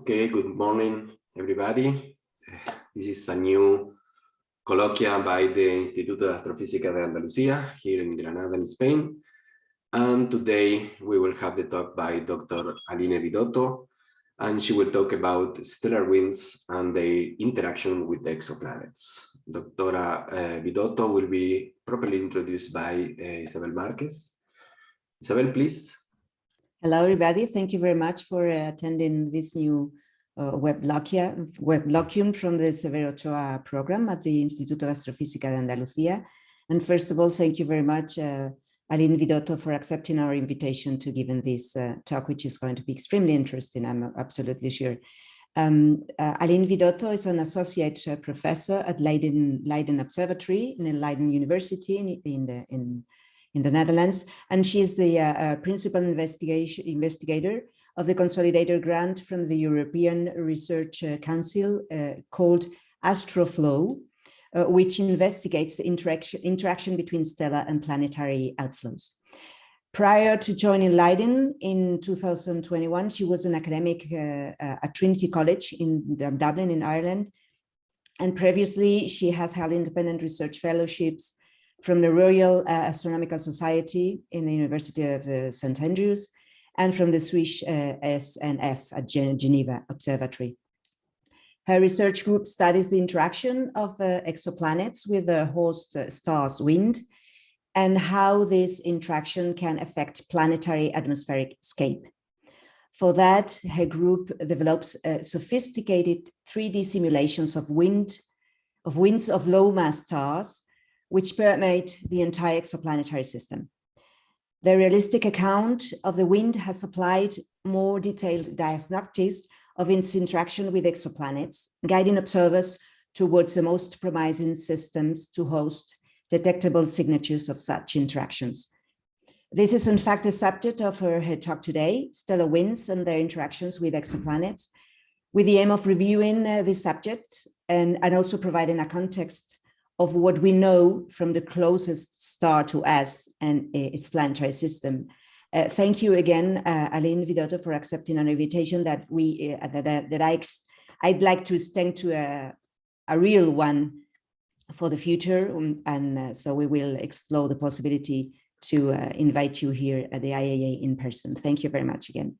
Okay, good morning, everybody. This is a new colloquia by the Instituto de Astrofísica de Andalucía here in Granada, in Spain. And today we will have the talk by Dr. Aline Vidotto, and she will talk about stellar winds and their interaction with the exoplanets. Dr. Uh, Vidotto will be properly introduced by uh, Isabel Marquez. Isabel, please. Hello, everybody. Thank you very much for uh, attending this new uh, web from the Severo Ochoa program at the Instituto Astrofísica de Andalucía. And first of all, thank you very much, uh, Aline Vidotto, for accepting our invitation to give this uh, talk, which is going to be extremely interesting, I'm absolutely sure. Um, uh, Aline Vidotto is an associate uh, professor at Leiden, Leiden Observatory in Leiden University in, in, the, in in the Netherlands, and she is the uh, uh, principal investigation investigator of the Consolidator grant from the European Research uh, Council uh, called Astroflow, which investigates the interaction, interaction between stellar and planetary outflows. Prior to joining Leiden in 2021, she was an academic uh, at Trinity College in Dublin in Ireland. And previously, she has held independent research fellowships from the Royal uh, Astronomical Society in the University of uh, St. Andrews and from the Swiss uh, SNF at Geneva Observatory. Her research group studies the interaction of uh, exoplanets with the host uh, star's wind and how this interaction can affect planetary atmospheric scape. For that, her group develops uh, sophisticated 3D simulations of wind, of winds of low mass stars which permeate the entire exoplanetary system. The realistic account of the wind has supplied more detailed diagnostics of its interaction with exoplanets, guiding observers towards the most promising systems to host detectable signatures of such interactions. This is in fact the subject of her, her talk today, stellar winds and their interactions with exoplanets, with the aim of reviewing uh, this subject and, and also providing a context of what we know from the closest star to us and uh, its planetary system. Uh, thank you again, uh, Aline Vidotto, for accepting an invitation that we uh, that, that I I'd like to extend to a, a real one for the future, um, and uh, so we will explore the possibility to uh, invite you here at the IAA in person. Thank you very much again.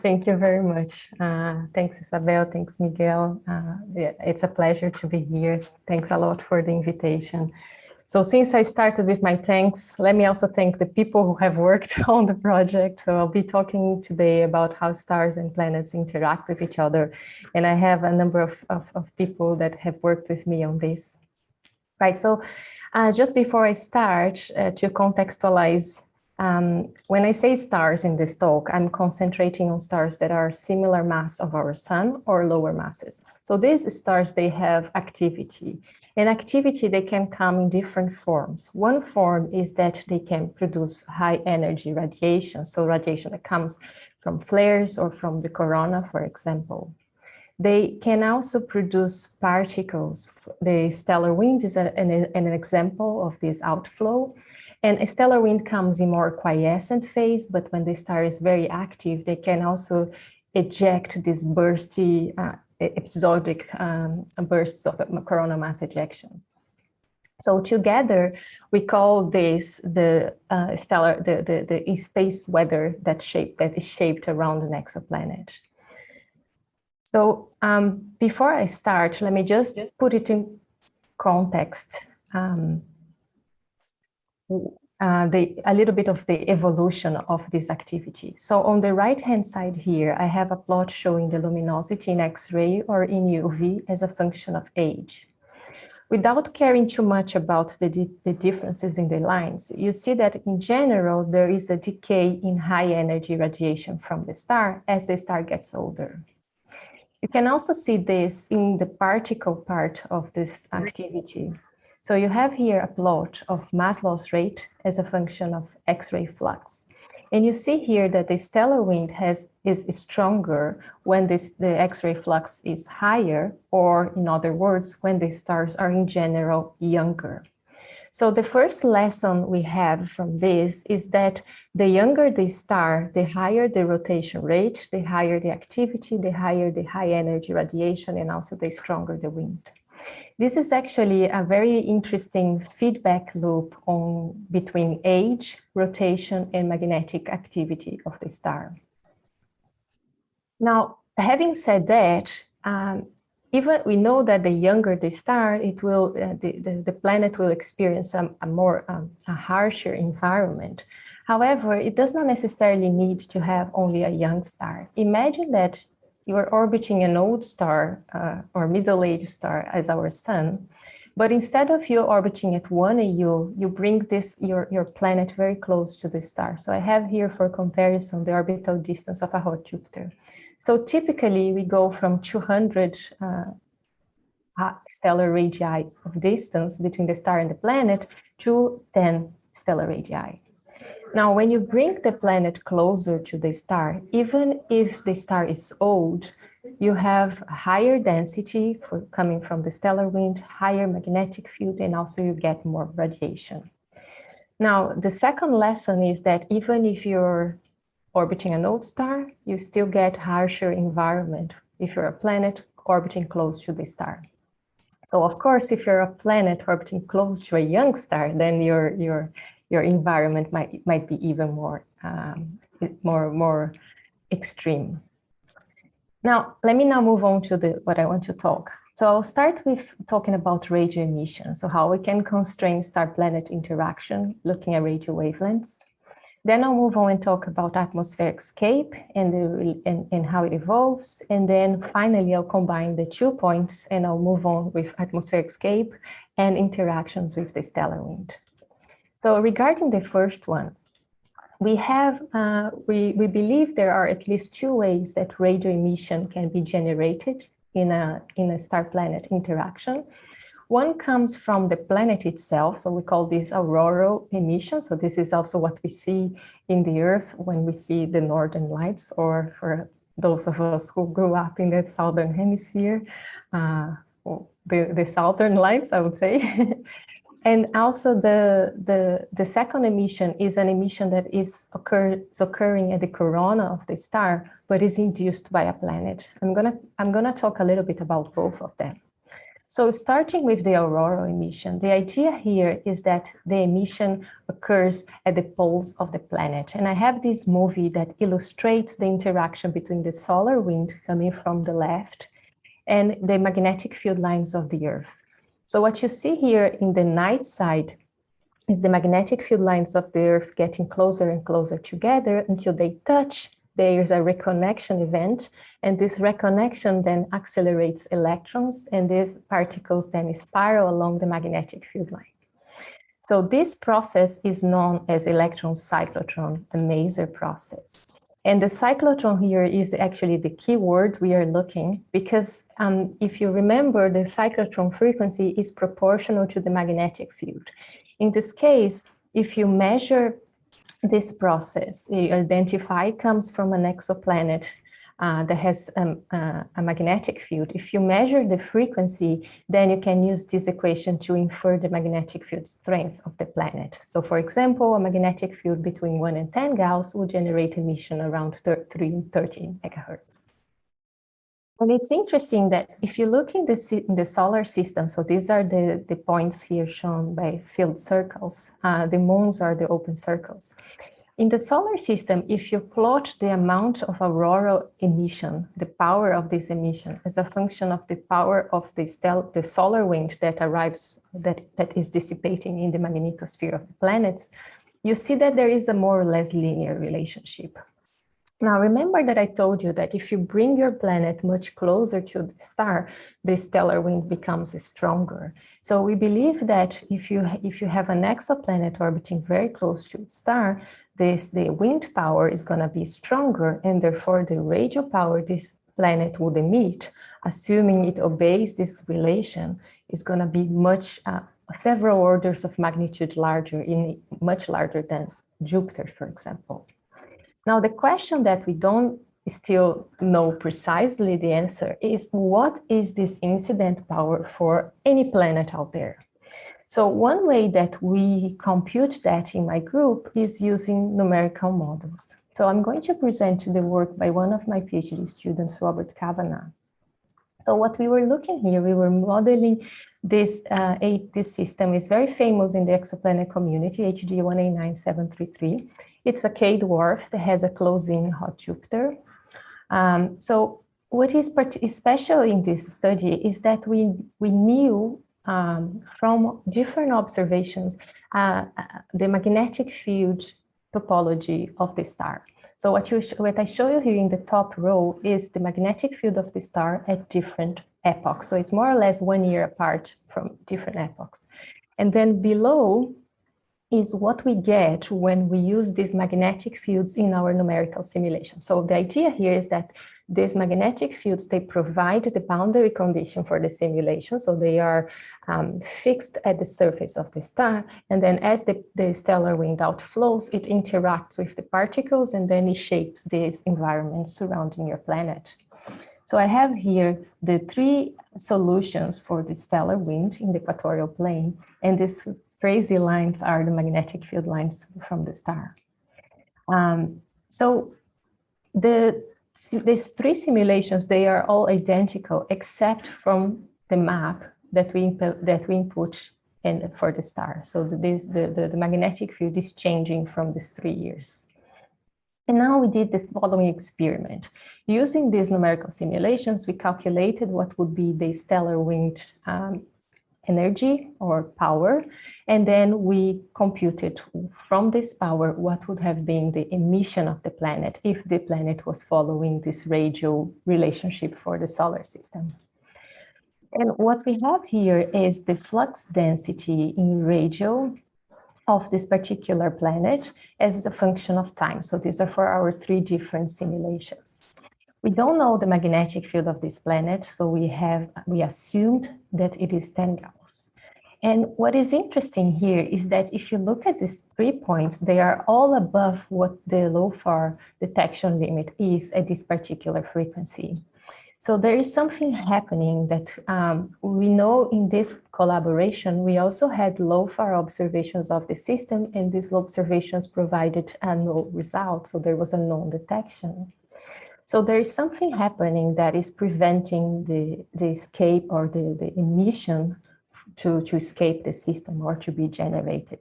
Thank you very much. Uh, thanks, Isabel. Thanks, Miguel. Uh, it's a pleasure to be here. Thanks a lot for the invitation. So since I started with my thanks, let me also thank the people who have worked on the project. So I'll be talking today about how stars and planets interact with each other. And I have a number of, of, of people that have worked with me on this. Right, so uh, just before I start, uh, to contextualize um, when I say stars in this talk, I'm concentrating on stars that are similar mass of our sun or lower masses. So these stars, they have activity. And activity, they can come in different forms. One form is that they can produce high energy radiation. So radiation that comes from flares or from the corona, for example. They can also produce particles. The stellar wind is an, an example of this outflow. And a stellar wind comes in more quiescent phase, but when the star is very active, they can also eject these bursty, uh, episodic um, bursts of coronal mass ejections. So together, we call this the uh, stellar, the, the, the space weather that shape that is shaped around an exoplanet. So um, before I start, let me just put it in context. Um, uh, the, a little bit of the evolution of this activity. So on the right-hand side here, I have a plot showing the luminosity in X-ray or in UV as a function of age. Without caring too much about the, di the differences in the lines, you see that in general, there is a decay in high energy radiation from the star as the star gets older. You can also see this in the particle part of this activity. So you have here a plot of mass loss rate as a function of X-ray flux. And you see here that the stellar wind has is stronger when this, the X-ray flux is higher, or in other words, when the stars are in general younger. So the first lesson we have from this is that the younger the star, the higher the rotation rate, the higher the activity, the higher the high energy radiation, and also the stronger the wind. This is actually a very interesting feedback loop on between age, rotation, and magnetic activity of the star. Now, having said that, um, even we know that the younger the star, it will uh, the, the, the, planet will experience a, a more um, a harsher environment. However, it does not necessarily need to have only a young star. Imagine that you are orbiting an old star uh, or middle-aged star as our sun, but instead of you orbiting at 1 AU, you bring this your, your planet very close to the star. So I have here for comparison the orbital distance of a hot Jupiter. So typically we go from 200 uh, stellar radii of distance between the star and the planet to 10 stellar radii. Now, when you bring the planet closer to the star, even if the star is old, you have higher density for coming from the stellar wind, higher magnetic field, and also you get more radiation. Now, the second lesson is that even if you're orbiting an old star, you still get harsher environment if you're a planet orbiting close to the star. So of course, if you're a planet orbiting close to a young star, then your your your environment might might be even more um, more more extreme. Now, let me now move on to the what I want to talk. So I'll start with talking about radio emission. So how we can constrain star-planet interaction, looking at radio wavelengths. Then I'll move on and talk about atmospheric escape and, the, and, and how it evolves. And then finally, I'll combine the two points and I'll move on with atmospheric escape and interactions with the stellar wind. So regarding the first one, we have, uh, we, we believe there are at least two ways that radio emission can be generated in a, in a star-planet interaction. One comes from the planet itself, so we call this auroral emission. So this is also what we see in the Earth when we see the northern lights, or for those of us who grew up in the southern hemisphere, uh, the, the southern lights, I would say. and also the, the, the second emission is an emission that is, occur, is occurring at the corona of the star, but is induced by a planet. I'm gonna, I'm gonna talk a little bit about both of them. So starting with the auroral emission, the idea here is that the emission occurs at the poles of the planet. And I have this movie that illustrates the interaction between the solar wind coming from the left and the magnetic field lines of the Earth. So what you see here in the night side is the magnetic field lines of the Earth getting closer and closer together until they touch there's a reconnection event, and this reconnection then accelerates electrons, and these particles then spiral along the magnetic field line. So this process is known as electron cyclotron, the maser process. And the cyclotron here is actually the key word we are looking because um, if you remember, the cyclotron frequency is proportional to the magnetic field. In this case, if you measure this process you identify comes from an exoplanet uh, that has um, uh, a magnetic field. If you measure the frequency, then you can use this equation to infer the magnetic field strength of the planet. So for example, a magnetic field between 1 and 10 Gauss will generate emission around 3 13 megahertz. And it's interesting that if you look in the, in the solar system, so these are the, the points here shown by filled circles, uh, the moons are the open circles. In the solar system, if you plot the amount of auroral emission, the power of this emission as a function of the power of the, stel the solar wind that arrives, that, that is dissipating in the magnetosphere of the planets, you see that there is a more or less linear relationship. Now, remember that I told you that if you bring your planet much closer to the star, the stellar wind becomes stronger. So we believe that if you, if you have an exoplanet orbiting very close to its star, this, the wind power is going to be stronger, and therefore the radio power this planet would emit, assuming it obeys this relation, is going to be much, uh, several orders of magnitude larger, in much larger than Jupiter, for example. Now, the question that we don't still know precisely the answer is what is this incident power for any planet out there? So one way that we compute that in my group is using numerical models. So I'm going to present the work by one of my PhD students, Robert Kavanagh. So what we were looking here, we were modeling this, uh, a, this system is very famous in the exoplanet community, HD 189733. It's a K-dwarf that has a close-in hot Jupiter. Um, so what is special in this study is that we, we knew um, from different observations uh, uh, the magnetic field topology of the star. So what, you what I show you here in the top row is the magnetic field of the star at different epochs. So it's more or less one year apart from different epochs. And then below is what we get when we use these magnetic fields in our numerical simulation. So the idea here is that these magnetic fields, they provide the boundary condition for the simulation. So they are um, fixed at the surface of the star. And then as the, the stellar wind outflows, it interacts with the particles and then it shapes this environment surrounding your planet. So I have here the three solutions for the stellar wind in the equatorial plane. And these crazy lines are the magnetic field lines from the star. Um, so the these three simulations, they are all identical except from the map that we that we input in for the star. So this, the, the, the magnetic field is changing from these three years. And now we did the following experiment. Using these numerical simulations, we calculated what would be the stellar wind um, energy or power. And then we computed from this power what would have been the emission of the planet if the planet was following this radial relationship for the solar system. And what we have here is the flux density in radial of this particular planet as a function of time. So these are for our three different simulations. We don't know the magnetic field of this planet, so we have we assumed that it is 10 Gauss. And what is interesting here is that if you look at these three points, they are all above what the LOFAR detection limit is at this particular frequency. So there is something happening that um, we know in this collaboration, we also had LOFAR observations of the system and these observations provided a null result. So there was a non-detection. So there is something happening that is preventing the, the escape or the, the emission to, to escape the system or to be generated.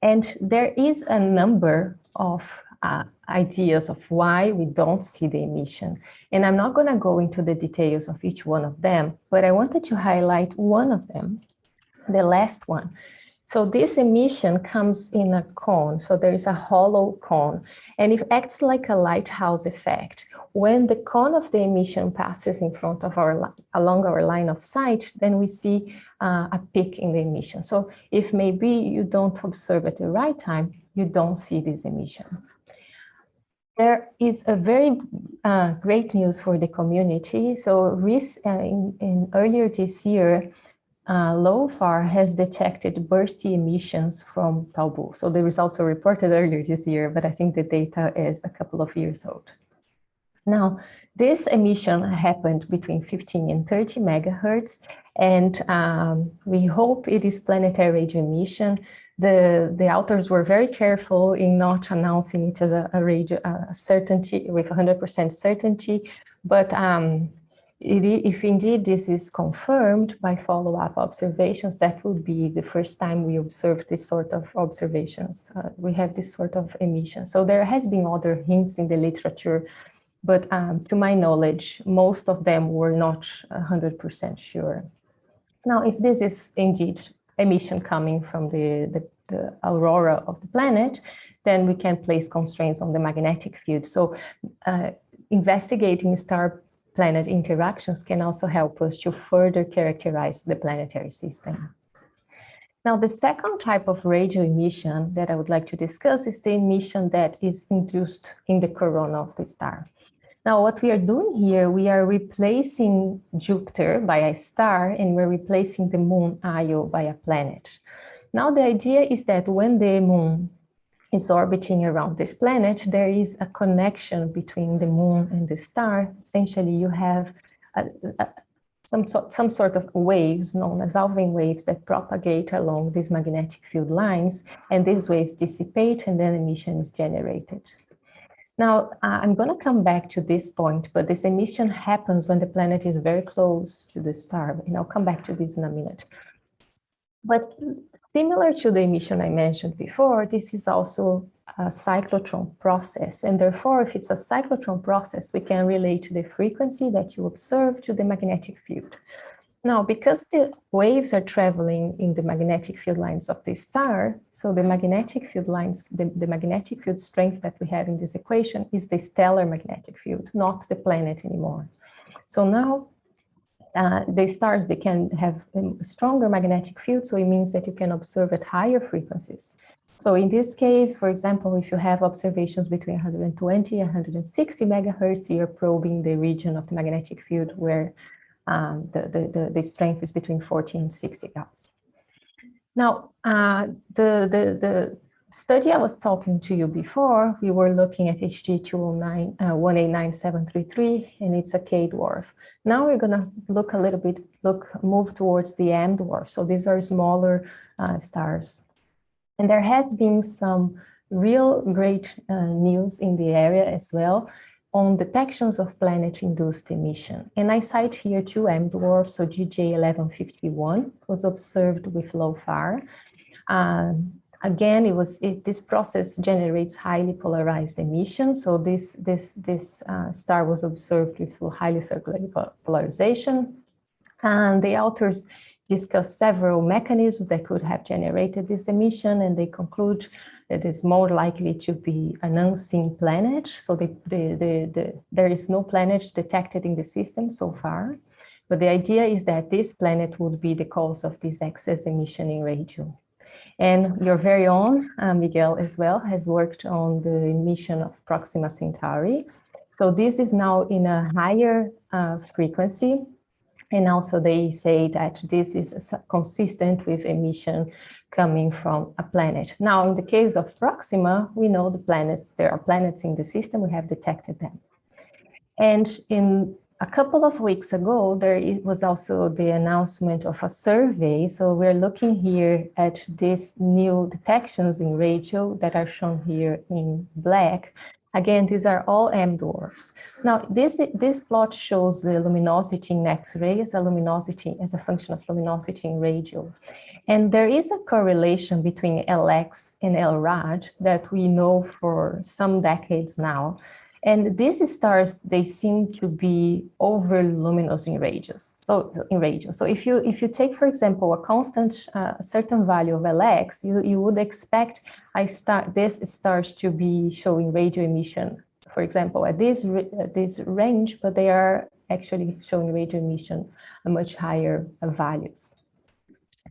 And there is a number of uh, ideas of why we don't see the emission. And I'm not going to go into the details of each one of them, but I wanted to highlight one of them, the last one, so this emission comes in a cone. So there is a hollow cone and it acts like a lighthouse effect. When the cone of the emission passes in front of our, along our line of sight, then we see uh, a peak in the emission. So if maybe you don't observe at the right time, you don't see this emission. There is a very uh, great news for the community. So uh, in, in earlier this year, uh, LOFAR has detected bursty emissions from Tau Boo. So the results were reported earlier this year, but I think the data is a couple of years old. Now, this emission happened between 15 and 30 megahertz, and um, we hope it is planetary radio emission. The, the authors were very careful in not announcing it as a, a radio a certainty with 100% certainty, but um, if indeed this is confirmed by follow-up observations, that would be the first time we observe this sort of observations. Uh, we have this sort of emission. So there has been other hints in the literature, but um, to my knowledge, most of them were not 100% sure. Now, if this is indeed emission coming from the, the, the aurora of the planet, then we can place constraints on the magnetic field. So uh, investigating star planet interactions can also help us to further characterize the planetary system. Now, the second type of radio emission that I would like to discuss is the emission that is induced in the corona of the star. Now, what we are doing here, we are replacing Jupiter by a star and we're replacing the moon Io by a planet. Now, the idea is that when the moon is orbiting around this planet, there is a connection between the moon and the star. Essentially, you have a, a, some, so, some sort of waves known as Alfvén waves that propagate along these magnetic field lines, and these waves dissipate and then emission is generated. Now, uh, I'm going to come back to this point, but this emission happens when the planet is very close to the star, and I'll come back to this in a minute. But similar to the emission I mentioned before, this is also a cyclotron process. And therefore, if it's a cyclotron process, we can relate the frequency that you observe to the magnetic field. Now, because the waves are traveling in the magnetic field lines of the star, so the magnetic field lines, the, the magnetic field strength that we have in this equation is the stellar magnetic field, not the planet anymore. So now uh, the stars, they can have a stronger magnetic field, so it means that you can observe at higher frequencies. So in this case, for example, if you have observations between 120 and 160 megahertz, you're probing the region of the magnetic field where um, the, the, the, the, strength is between 40 and 60 gauss. Now, uh, the, the, the study I was talking to you before, we were looking at HD 209, uh, 189733, and it's a K dwarf. Now we're going to look a little bit, look, move towards the M dwarf. So these are smaller uh, stars. And there has been some real great uh, news in the area as well on detections of planet-induced emission. And I cite here two M dwarfs, so GJ1151 was observed with LOFAR. Um, again, it was it, this process generates highly polarized emission. So this this this uh, star was observed with highly circular polarization, and the authors discuss several mechanisms that could have generated this emission, and they conclude that it's more likely to be an unseen planet. So the, the, the, the, there is no planet detected in the system so far. But the idea is that this planet would be the cause of this excess emission in radio. And your very own uh, Miguel as well has worked on the emission of Proxima Centauri. So this is now in a higher uh, frequency and also they say that this is consistent with emission coming from a planet. Now, in the case of Proxima, we know the planets, there are planets in the system, we have detected them. And in a couple of weeks ago, there was also the announcement of a survey. So we're looking here at these new detections in radio that are shown here in black. Again, these are all M dwarfs. Now, this, this plot shows the luminosity in X-ray as a luminosity, as a function of luminosity in radio. And there is a correlation between LX and LRAD that we know for some decades now. And these stars, they seem to be over luminous in radius. So in radio. So if you if you take, for example, a constant, uh, certain value of Lx, you, you would expect I start this stars to be showing radio emission, for example, at this this range, but they are actually showing radio emission much higher values.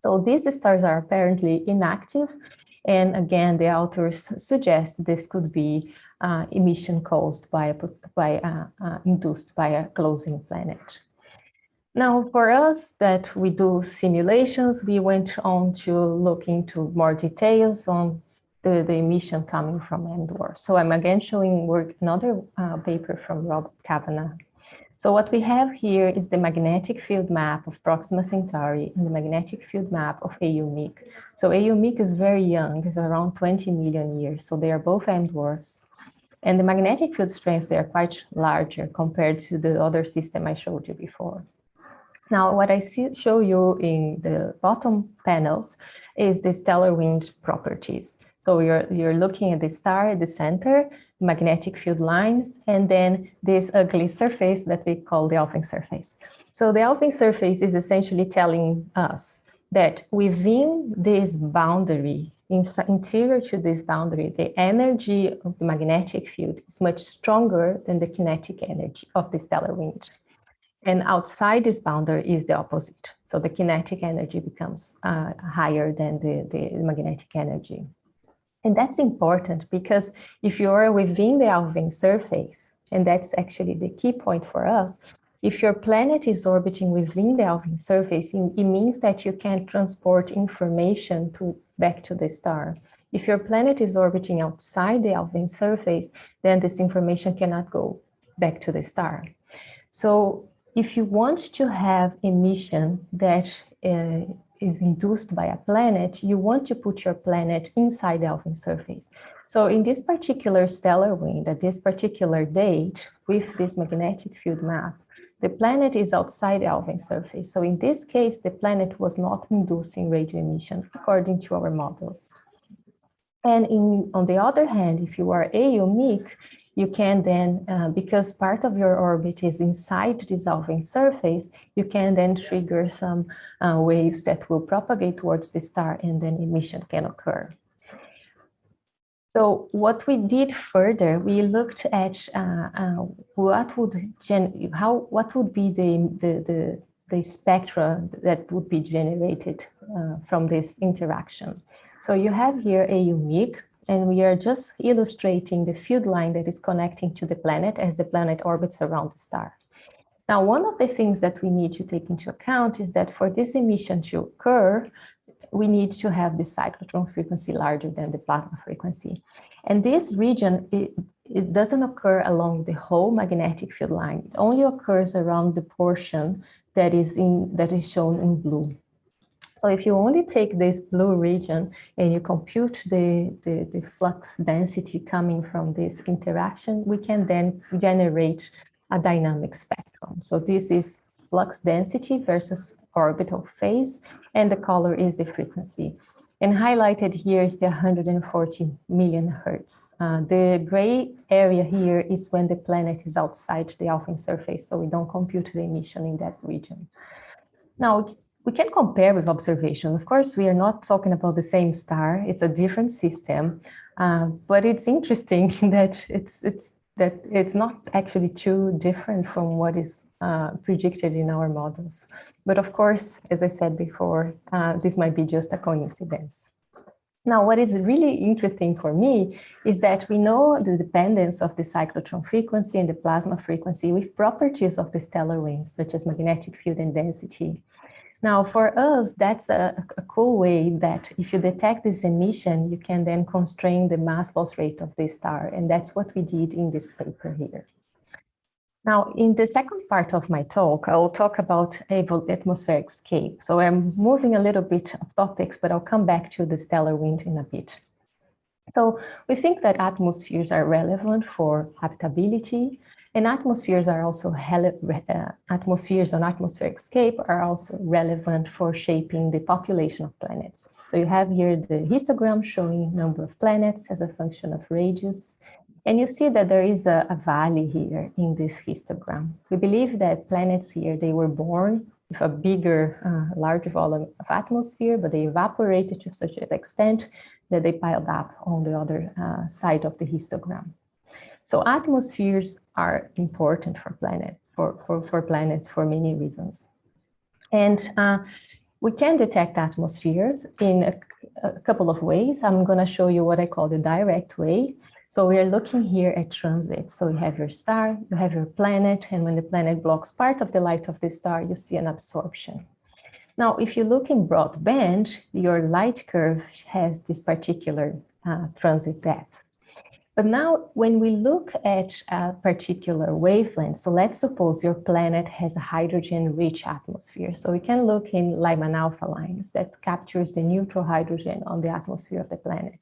So these stars are apparently inactive. And again, the authors suggest this could be uh, emission caused by, by uh, uh, induced by a closing planet. Now, for us that we do simulations, we went on to look into more details on the, the emission coming from M dwarf. So I'm again showing work another uh, paper from Rob Kavanagh. So what we have here is the magnetic field map of Proxima Centauri and the magnetic field map of AU Mic. So AU Mic is very young, it's around 20 million years. So they are both M dwarfs. And the magnetic field strengths, they are quite larger compared to the other system I showed you before. Now, what I see, show you in the bottom panels is the stellar wind properties. So you're, you're looking at the star at the center, magnetic field lines, and then this ugly surface that we call the Alfvén surface. So the Alfvén surface is essentially telling us that within this boundary in, interior to this boundary, the energy of the magnetic field is much stronger than the kinetic energy of the stellar wind. And outside this boundary is the opposite. So the kinetic energy becomes uh, higher than the, the magnetic energy. And that's important because if you're within the Alfvén surface, and that's actually the key point for us, if your planet is orbiting within the Alfvén surface, it means that you can transport information to back to the star. If your planet is orbiting outside the Alfvén surface, then this information cannot go back to the star. So if you want to have emission that uh, is induced by a planet, you want to put your planet inside the Alfvén surface. So in this particular stellar wind, at this particular date, with this magnetic field map, the planet is outside the Alfvén surface. So in this case, the planet was not inducing radio emission according to our models. And in, on the other hand, if you are AU Mic, you can then, uh, because part of your orbit is inside Alfvén surface, you can then trigger some uh, waves that will propagate towards the star and then emission can occur. So what we did further, we looked at uh, uh, what would gen how what would be the the the, the spectra that would be generated uh, from this interaction. So you have here AU Mic, and we are just illustrating the field line that is connecting to the planet as the planet orbits around the star. Now, one of the things that we need to take into account is that for this emission to occur, we need to have the cyclotron frequency larger than the plasma frequency. And this region, it, it doesn't occur along the whole magnetic field line. It only occurs around the portion that is in that is shown in blue. So if you only take this blue region and you compute the, the, the, flux density coming from this interaction, we can then generate a dynamic spectrum. So this is flux density versus orbital phase, and the color is the frequency. And highlighted here is the 140 million hertz. Uh, the gray area here is when the planet is outside the Alfvén surface, so we don't compute the emission in that region. Now, we can compare with observation. Of course, we are not talking about the same star. It's a different system, uh, but it's interesting that it's it's that it's not actually too different from what is uh, predicted in our models. But of course, as I said before, uh, this might be just a coincidence. Now, what is really interesting for me is that we know the dependence of the cyclotron frequency and the plasma frequency with properties of the stellar winds, such as magnetic field and density. Now, for us, that's a, a, cool way that if you detect this emission, you can then constrain the mass loss rate of the star. And that's what we did in this paper here. Now, in the second part of my talk, I will talk about atmospheric escape. So I'm moving a little bit of topics, but I'll come back to the stellar wind in a bit. So we think that atmospheres are relevant for habitability, and atmospheres are also uh, atmospheres on atmospheric escape are also relevant for shaping the population of planets. So you have here the histogram showing number of planets as a function of radius. And you see that there is a, a valley here in this histogram. We believe that planets here, they were born with a bigger, uh, larger volume of atmosphere, but they evaporated to such an extent that they piled up on the other uh, side of the histogram. So atmospheres are important for planet for, for, for planets for many reasons. And uh, we can detect atmospheres in a, a couple of ways. I'm going to show you what I call the direct way. So we are looking here at transit. So you have your star, you have your planet, and when the planet blocks part of the light of the star, you see an absorption. Now, if you look in broadband, your light curve has this particular uh, transit depth. But now when we look at a particular wavelength, so let's suppose your planet has a hydrogen-rich atmosphere. So we can look in Lyman alpha lines that captures the neutral hydrogen on the atmosphere of the planet.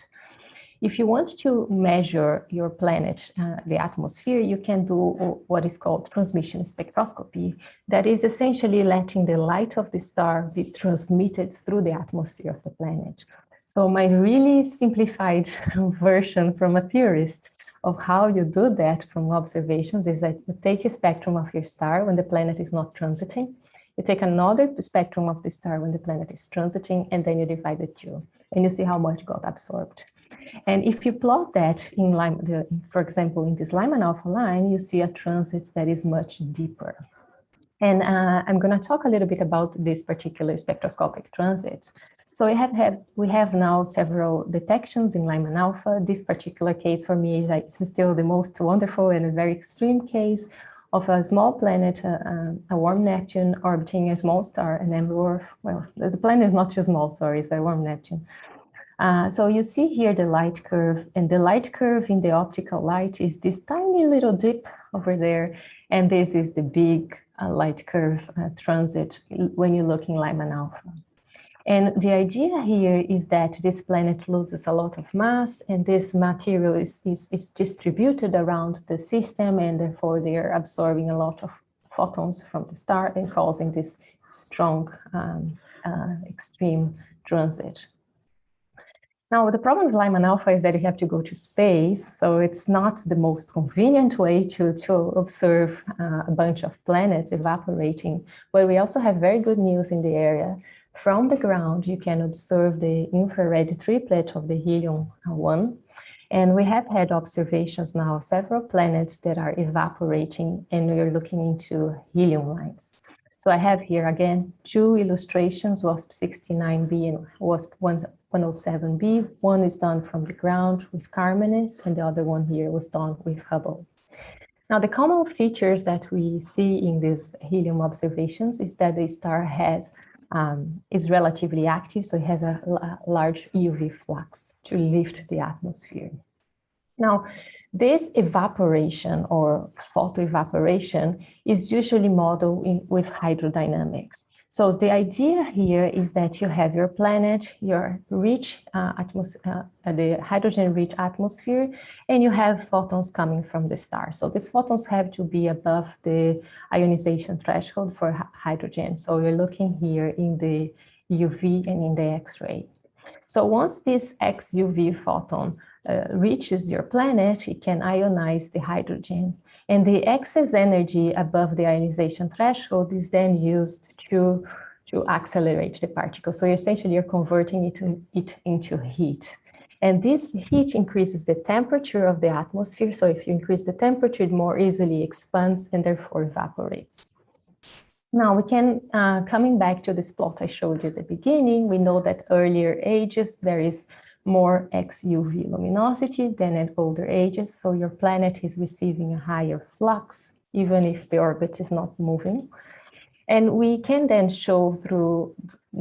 If you want to measure your planet, uh, the atmosphere, you can do what is called transmission spectroscopy. That is essentially letting the light of the star be transmitted through the atmosphere of the planet. So my really simplified version from a theorist of how you do that from observations is that you take a spectrum of your star when the planet is not transiting, you take another spectrum of the star when the planet is transiting, and then you divide the two, and you see how much got absorbed. And if you plot that in Lyman, the, for example, in this Lyman alpha line, you see a transit that is much deeper. And uh, I'm going to talk a little bit about these particular spectroscopic transits so we have, have we have now several detections in Lyman alpha. This particular case for me is still the most wonderful and a very extreme case of a small planet, uh, uh, a warm Neptune orbiting a small star, an M-dwarf. Well, the planet is not too small, sorry, it's a warm Neptune. Uh, so you see here the light curve, and the light curve in the optical light is this tiny little dip over there, and this is the big uh, light curve uh, transit when you look in Lyman alpha. And the idea here is that this planet loses a lot of mass and this material is, is, is distributed around the system and therefore they are absorbing a lot of photons from the star and causing this strong um, uh, extreme transit. Now, the problem with Lyman alpha is that you have to go to space, so it's not the most convenient way to, to observe uh, a bunch of planets evaporating, but we also have very good news in the area. From the ground, you can observe the infrared triplet of the helium-1, and we have had observations now, of several planets that are evaporating, and we are looking into helium lines. So I have here again two illustrations, WASP-69b and WASP-107b. One is done from the ground with CARMENES, and the other one here was done with Hubble. Now, the common features that we see in these helium observations is that the star has um, is relatively active, so it has a, large UV flux to lift the atmosphere. Now, this evaporation or photoevaporation is usually modeled in, with hydrodynamics. So the idea here is that you have your planet, your rich uh, atmosphere, uh, the hydrogen-rich atmosphere, and you have photons coming from the star. So these photons have to be above the ionization threshold for hydrogen. So you're looking here in the UV and in the X-ray. So once this XUV photon uh, reaches your planet, it can ionize the hydrogen. And the excess energy above the ionization threshold is then used to, to accelerate the particle. So essentially you're converting it, to, it into heat. And this heat increases the temperature of the atmosphere. So if you increase the temperature, it more easily expands and therefore evaporates. Now we can, uh, coming back to this plot I showed you at the beginning, we know that earlier ages, there is more XUV luminosity than at older ages. So your planet is receiving a higher flux, even if the orbit is not moving. And we can then show through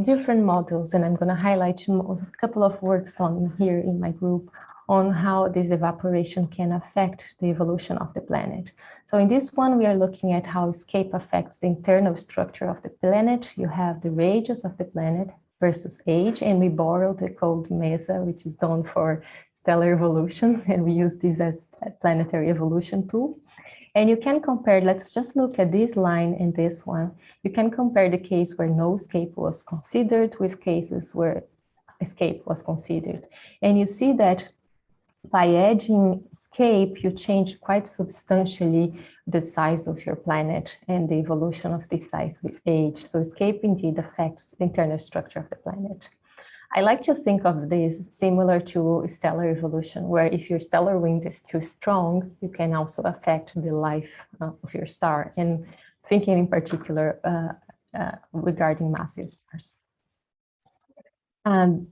different models, and I'm going to highlight a couple of works on here in my group on how this evaporation can affect the evolution of the planet. So in this one, we are looking at how escape affects the internal structure of the planet. You have the radius of the planet versus age, and we borrowed the code MESA, which is done for stellar evolution, and we use this as planetary evolution tool. And you can compare, let's just look at this line and this one. You can compare the case where no escape was considered with cases where escape was considered. And you see that by adding escape, you change quite substantially the size of your planet and the evolution of this size with age. So escape indeed affects the internal structure of the planet. I like to think of this similar to stellar evolution, where if your stellar wind is too strong, you can also affect the life uh, of your star, and thinking in particular uh, uh, regarding massive stars. Um,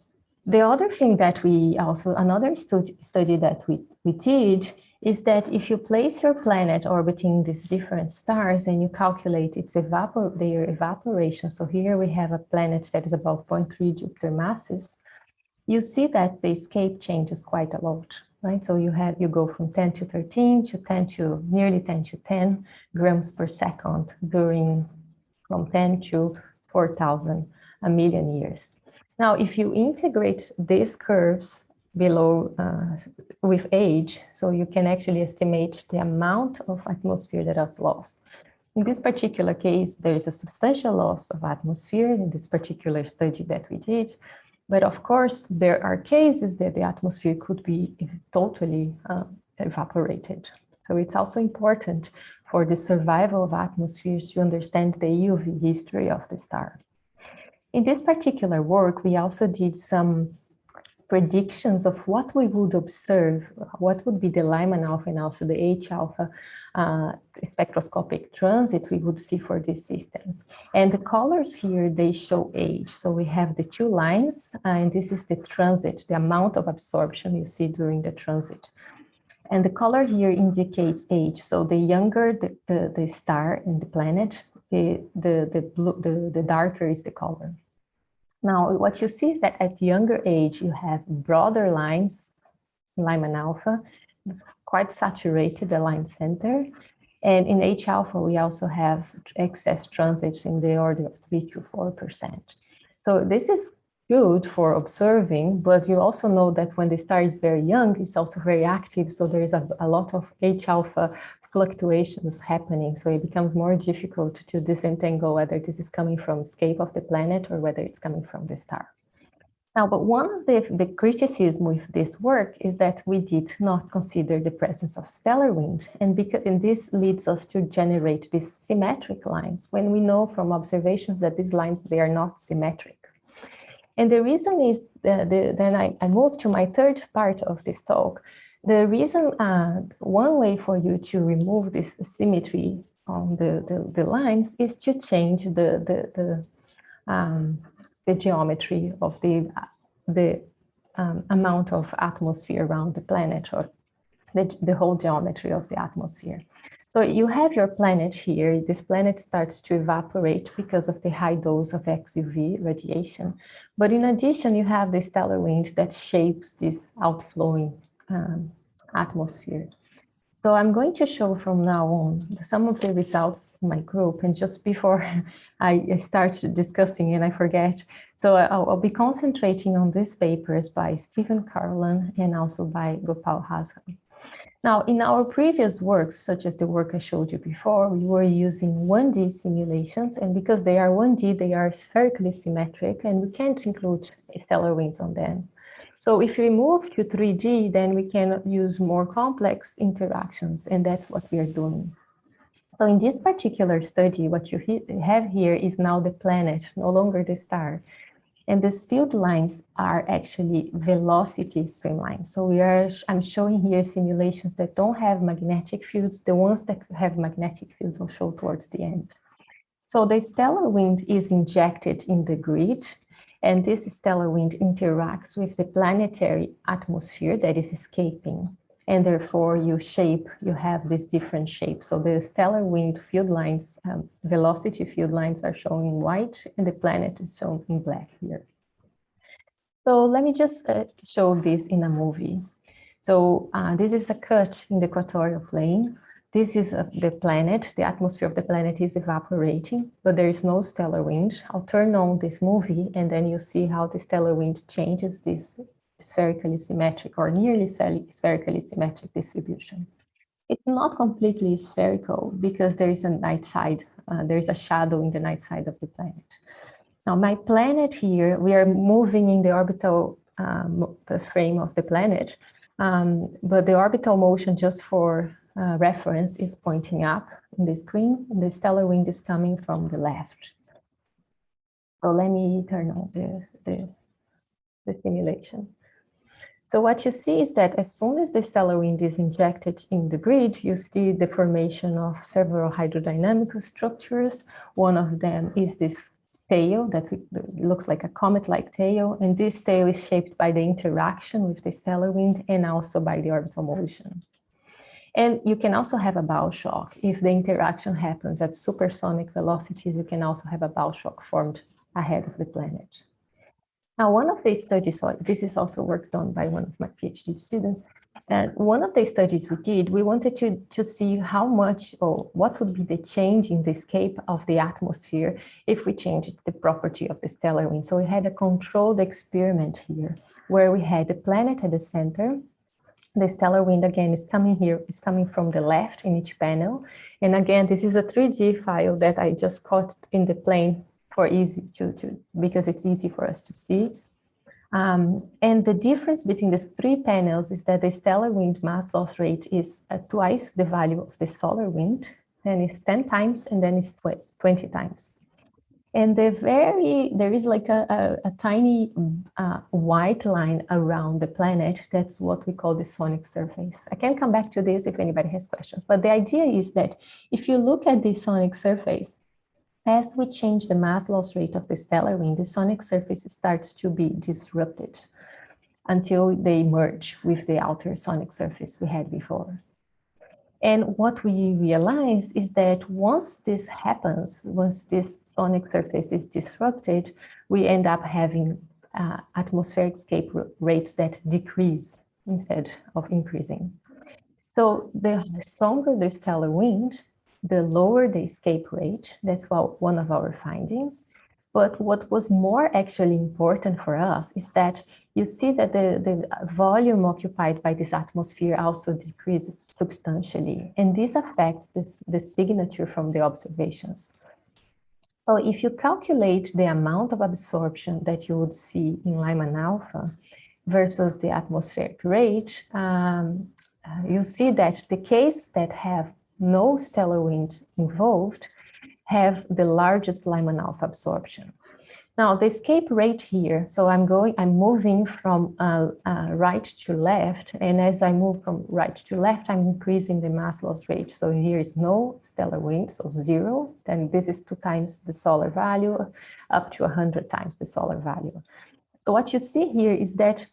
the other thing that we also, another study, study that we, we did is that if you place your planet orbiting these different stars and you calculate its evapor their evaporation, so here we have a planet that is about 0.3 Jupiter masses, you see that the escape changes quite a lot, right? So you have you go from 10 to 13 to 10 to nearly 10 to 10 grams per second during from 10 to 4,000 a million years. Now, if you integrate these curves below uh, with age, so you can actually estimate the amount of atmosphere that is lost. In this particular case, there is a substantial loss of atmosphere in this particular study that we did. But of course, there are cases that the atmosphere could be totally uh, evaporated. So it's also important for the survival of atmospheres to understand the UV history of the star. In this particular work, we also did some predictions of what we would observe, what would be the Lyman alpha and also the H alpha uh, spectroscopic transit we would see for these systems. And the colors here, they show age. So we have the two lines, and this is the transit, the amount of absorption you see during the transit. And the color here indicates age. So the younger the, the, the star and the planet, the, the, the, blue, the, the darker is the color. Now, what you see is that at younger age, you have broader lines, Lyman alpha, quite saturated, the line center. And in H alpha, we also have excess transits in the order of 3 to 4%. So this is good for observing, but you also know that when the star is very young, it's also very active. So there is a, a lot of H alpha fluctuations happening. So it becomes more difficult to disentangle whether this is coming from escape of the planet or whether it's coming from the star. Now, but one of the, the criticism with this work is that we did not consider the presence of stellar wind. And, because, and this leads us to generate these symmetric lines when we know from observations that these lines, they are not symmetric. And the reason is, the, the, then I, I move to my third part of this talk. The reason, uh, one way for you to remove this symmetry on the, the, the lines is to change the, the, the um, the geometry of the, the um, amount of atmosphere around the planet or the, the whole geometry of the atmosphere. So you have your planet here. This planet starts to evaporate because of the high dose of XUV radiation. But in addition, you have the stellar wind that shapes this outflowing um, atmosphere. So I'm going to show from now on some of the results in my group. And just before I start discussing and I forget, so uh, I'll, I'll be concentrating on these papers by Stephen Carolan and also by Gopal Hazra. Now, in our previous works, such as the work I showed you before, we were using 1D simulations, and because they are 1D, they are spherically symmetric, and we can't include stellar winds on them. So if we move to 3D, then we can use more complex interactions, and that's what we are doing. So in this particular study, what you have here is now the planet, no longer the star. And these field lines are actually velocity streamlines. So we are, I'm showing here simulations that don't have magnetic fields. The ones that have magnetic fields will show towards the end. So the stellar wind is injected in the grid and this stellar wind interacts with the planetary atmosphere that is escaping. And therefore you shape, you have this different shape. So the stellar wind field lines, um, velocity field lines are shown in white and the planet is shown in black here. So let me just uh, show this in a movie. So uh, this is a cut in the equatorial plane this is uh, the planet, the atmosphere of the planet is evaporating, but there is no stellar wind. I'll turn on this movie and then you see how the stellar wind changes this spherically symmetric or nearly spherically symmetric distribution. It's not completely spherical because there is a night side, uh, there is a shadow in the night side of the planet. Now my planet here, we are moving in the orbital um, frame of the planet, um, but the orbital motion just for uh, reference is pointing up in the screen. The stellar wind is coming from the left. So let me turn on the, the, the simulation. So what you see is that as soon as the stellar wind is injected in the grid, you see the formation of several hydrodynamic structures. One of them is this tail that looks like a comet-like tail, and this tail is shaped by the interaction with the stellar wind and also by the orbital motion. And you can also have a bow shock. If the interaction happens at supersonic velocities, you can also have a bow shock formed ahead of the planet. Now, one of the studies, this is also work done by one of my PhD students, and one of the studies we did, we wanted to, to see how much or what would be the change in the escape of the atmosphere if we changed the property of the stellar wind. So we had a controlled experiment here where we had the planet at the center the stellar wind again is coming here, is coming from the left in each panel. And again, this is a 3D file that I just cut in the plane for easy to, to because it's easy for us to see. Um, and the difference between these three panels is that the stellar wind mass loss rate is uh, twice the value of the solar wind, and it's 10 times, and then it's 20 times. And the very, there is like a, a, a tiny uh, white line around the planet. That's what we call the sonic surface. I can come back to this if anybody has questions. But the idea is that if you look at the sonic surface, as we change the mass loss rate of the stellar wind, the sonic surface starts to be disrupted until they merge with the outer sonic surface we had before. And what we realize is that once this happens, once this sonic surface is disrupted, we end up having uh, atmospheric escape rates that decrease instead of increasing. So the stronger the stellar wind, the lower the escape rate. That's one of our findings. But what was more actually important for us is that you see that the, the volume occupied by this atmosphere also decreases substantially. And this affects this, the signature from the observations. So if you calculate the amount of absorption that you would see in Lyman alpha versus the atmospheric rate, um, uh, you see that the case that have no stellar wind involved have the largest Lyman alpha absorption. Now the escape rate here, so I'm going, I'm moving from uh, uh, right to left, and as I move from right to left, I'm increasing the mass loss rate. So here is no stellar wind, so zero, then this is two times the solar value, up to 100 times the solar value. So what you see here is that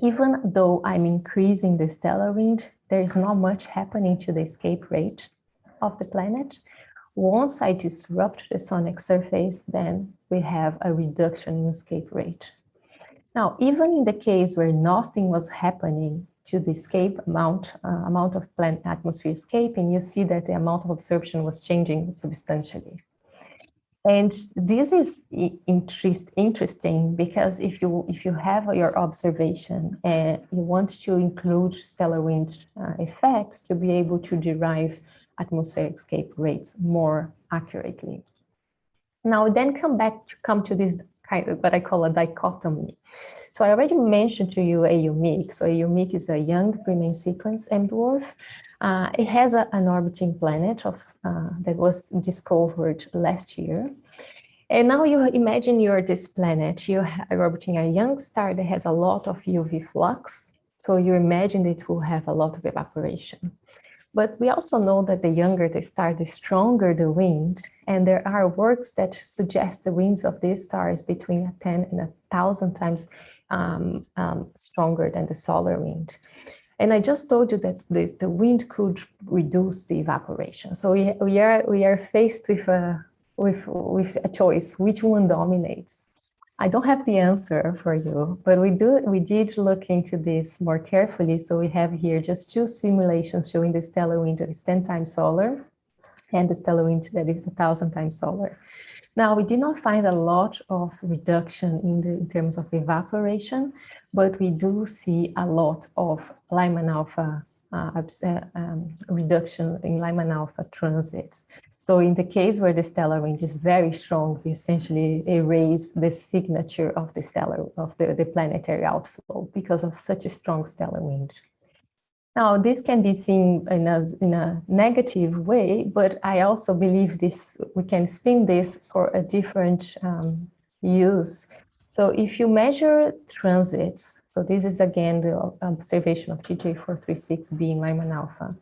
even though I'm increasing the stellar wind, there is not much happening to the escape rate of the planet. Once I disrupt the sonic surface, then we have a reduction in escape rate. Now, even in the case where nothing was happening to the escape amount, uh, amount of planet atmosphere escaping, you see that the amount of absorption was changing substantially. And this is interest, interesting because if you if you have your observation and you want to include stellar wind uh, effects to be able to derive atmospheric escape rates more accurately. Now then come back to come to this kind of what I call a dichotomy. So I already mentioned to you AU Mic. So AU Mic is a young pre-main sequence M dwarf. Uh, it has a, an orbiting planet of uh, that was discovered last year. And now you imagine you're this planet, you're orbiting a young star that has a lot of UV flux. So you imagine it will have a lot of evaporation. But we also know that the younger the star, the stronger the wind. And there are works that suggest the winds of this star is between 10 and a 1,000 times um, um, stronger than the solar wind. And I just told you that the, the wind could reduce the evaporation. So we, we, are, we are faced with a, with, with a choice, which one dominates? I don't have the answer for you, but we do we did look into this more carefully. So we have here just two simulations showing the stellar wind that is 10 times solar and the stellar wind that is thousand times solar. Now, we did not find a lot of reduction in, the, in terms of evaporation, but we do see a lot of Lyman alpha uh, uh um, reduction in Lyman alpha transits. So in the case where the stellar wind is very strong, we essentially erase the signature of the stellar of the, the planetary outflow because of such a strong stellar wind. Now, this can be seen in a, in a negative way, but I also believe this we can spin this for a different um, use. So if you measure transits, so this is again the observation of GJ436 being Lyman alpha,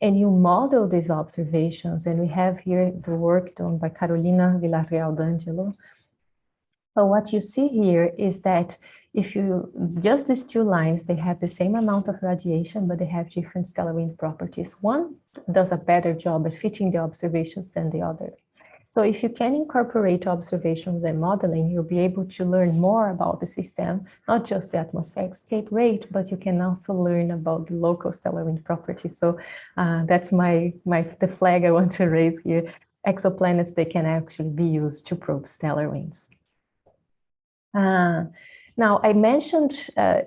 and you model these observations. And we have here the work done by Carolina Villarreal D'Angelo. So what you see here is that if you just these two lines, they have the same amount of radiation, but they have different stellar wind properties. One does a better job at fitting the observations than the other. So if you can incorporate observations and modeling, you'll be able to learn more about the system, not just the atmospheric escape rate, but you can also learn about the local stellar wind properties. So uh, that's my, my the flag I want to raise here. Exoplanets, they can actually be used to probe stellar winds. Uh, now, I mentioned uh,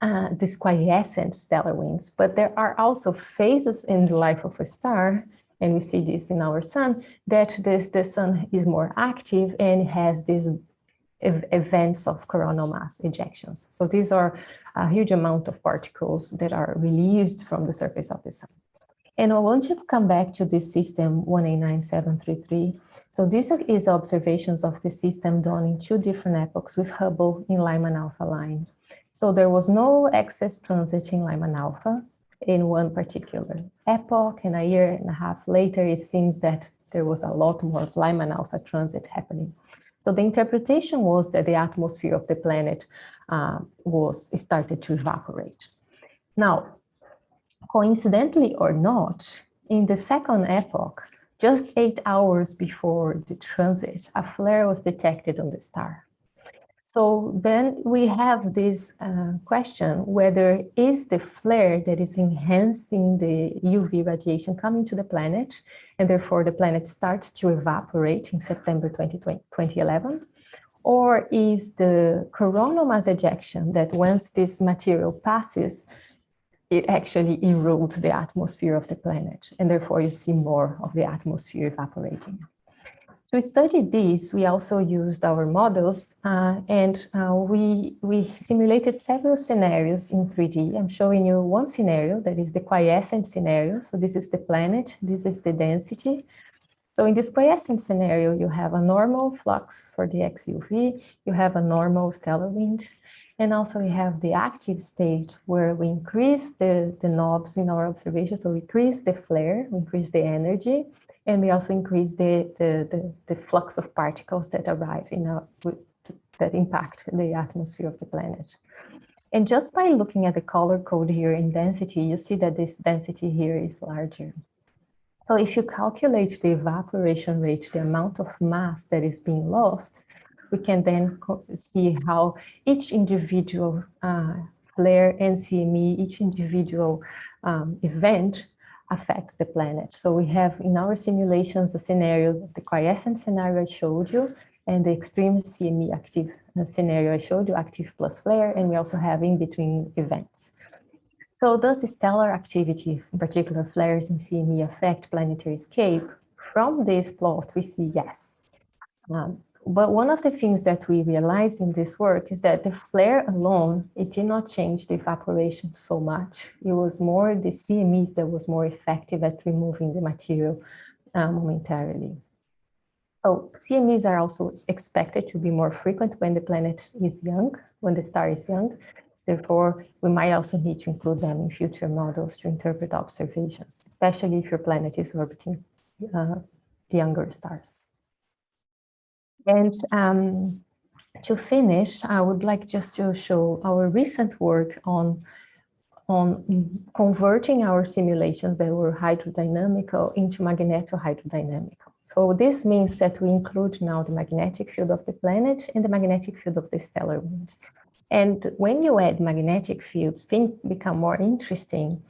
uh, these quiescent stellar winds, but there are also phases in the life of a star and we see this in our sun, that this, the sun is more active and has these ev events of coronal mass ejections. So these are a huge amount of particles that are released from the surface of the sun. And I want to come back to this system 189733. So this is observations of the system done in two different epochs with Hubble in Lyman alpha line. So there was no excess transit in Lyman alpha in one particular epoch and a year and a half later, it seems that there was a lot more Lyman alpha transit happening. So the interpretation was that the atmosphere of the planet uh, was started to evaporate. Now, coincidentally or not, in the second epoch, just eight hours before the transit, a flare was detected on the star. So then we have this uh, question, whether is the flare that is enhancing the UV radiation coming to the planet, and therefore the planet starts to evaporate in September 2011, or is the coronal mass ejection that once this material passes, it actually erodes the atmosphere of the planet, and therefore you see more of the atmosphere evaporating. To study this, we also used our models uh, and uh, we, we simulated several scenarios in 3D. I'm showing you one scenario that is the quiescent scenario. So this is the planet, this is the density. So in this quiescent scenario, you have a normal flux for the XUV, you have a normal stellar wind, and also we have the active state where we increase the, the knobs in our observation. So we increase the flare, we increase the energy, and we also increase the, the, the, the flux of particles that arrive in a, that impact the atmosphere of the planet. And just by looking at the color code here in density, you see that this density here is larger. So if you calculate the evaporation rate, the amount of mass that is being lost, we can then see how each individual uh, flare and CME, each individual um, event affects the planet. So we have in our simulations a scenario, the quiescent scenario I showed you, and the extreme CME active uh, scenario I showed you, active plus flare, and we also have in between events. So does stellar activity, in particular flares in CME, affect planetary escape? From this plot, we see yes. Um, but one of the things that we realized in this work is that the flare alone, it did not change the evaporation so much. It was more the CMEs that was more effective at removing the material uh, momentarily. So CMEs are also expected to be more frequent when the planet is young, when the star is young. Therefore, we might also need to include them in future models to interpret observations, especially if your planet is orbiting uh, younger stars. And um, to finish, I would like just to show our recent work on, on converting our simulations that were hydrodynamical into magneto-hydrodynamical. So this means that we include now the magnetic field of the planet and the magnetic field of the stellar wind. And when you add magnetic fields, things become more interesting.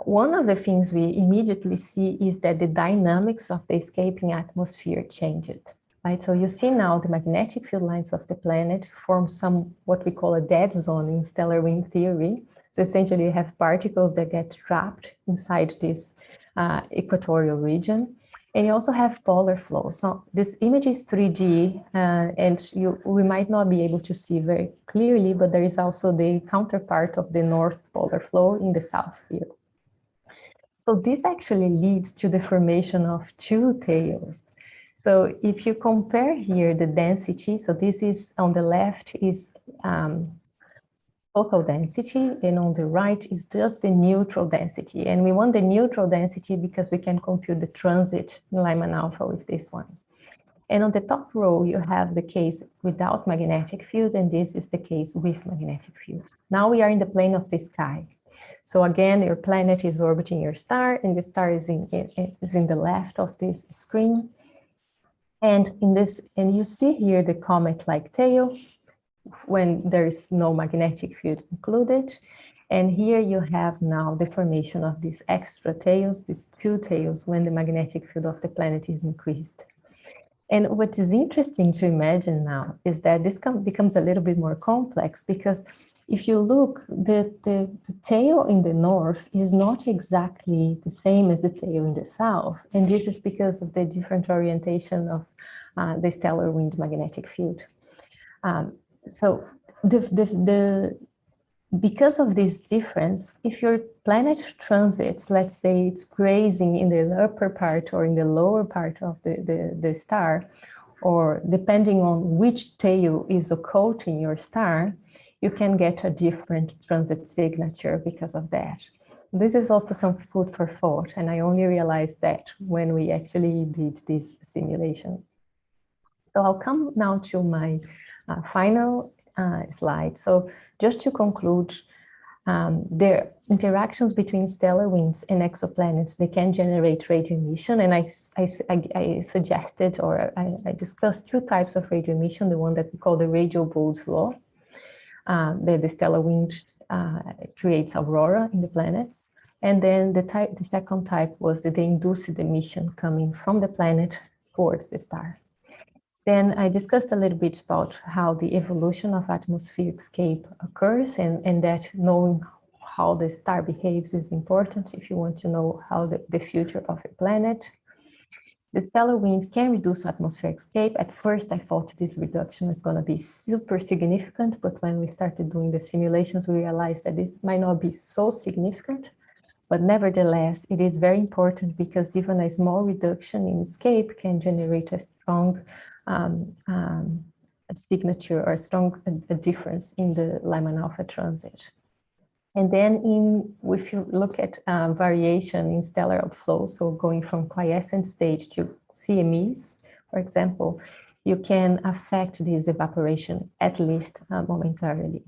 One of the things we immediately see is that the dynamics of the escaping atmosphere changed right? So you see now the magnetic field lines of the planet form some, what we call a dead zone in stellar wind theory. So essentially you have particles that get trapped inside this uh, equatorial region. And you also have polar flows. So this image is 3D uh, and you, we might not be able to see very clearly, but there is also the counterpart of the north polar flow in the south here. So this actually leads to the formation of two tails. So if you compare here the density, so this is on the left is um, density and on the right is just the neutral density. And we want the neutral density because we can compute the transit in Lyman alpha with this one. And on the top row, you have the case without magnetic field, and this is the case with magnetic field. Now we are in the plane of the sky. So again, your planet is orbiting your star, and the star is in, is in the left of this screen. And in this, and you see here the comet-like tail when there is no magnetic field included. And here you have now the formation of these extra tails, these two tails, when the magnetic field of the planet is increased. And what is interesting to imagine now is that this becomes a little bit more complex because if you look, the, the, the, tail in the north is not exactly the same as the tail in the south. And this is because of the different orientation of uh, the stellar wind magnetic field. Um, so the, the, the, because of this difference, if your planet transits, let's say it's grazing in the upper part or in the lower part of the, the, the star, or depending on which tail is occulting your star, you can get a different transit signature because of that. This is also some food for thought, and I only realized that when we actually did this simulation. So I'll come now to my uh, final slide. So just to conclude, um, the interactions between stellar winds and exoplanets, they can generate radio emission. And I, I, I suggested or I, I, discussed two types of radio emission, the one that we call the radio Bode's law, uh, that the stellar wind uh, creates aurora in the planets. And then the type, the second type was the, induced the emission coming from the planet towards the star. Then I discussed a little bit about how the evolution of atmospheric scape occurs and, and that knowing how the star behaves is important if you want to know how the, the future of a planet. The stellar wind can reduce atmospheric scape. At first, I thought this reduction is going to be super significant, but when we started doing the simulations, we realized that this might not be so significant. But nevertheless, it is very important because even a small reduction in scape can generate a strong um, um, a signature or a strong a, difference in the Lyman alpha transit. And then in, if you look at uh, variation in stellar outflow, so going from quiescent stage to CMEs, for example, you can affect this evaporation at least uh, momentarily.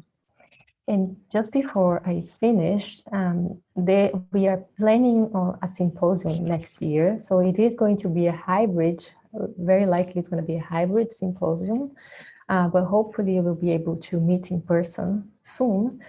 And just before I finish, um, they, we are planning on a symposium next year. So it is going to be a hybrid very likely it's going to be a hybrid symposium, uh, but hopefully we'll be able to meet in person soon.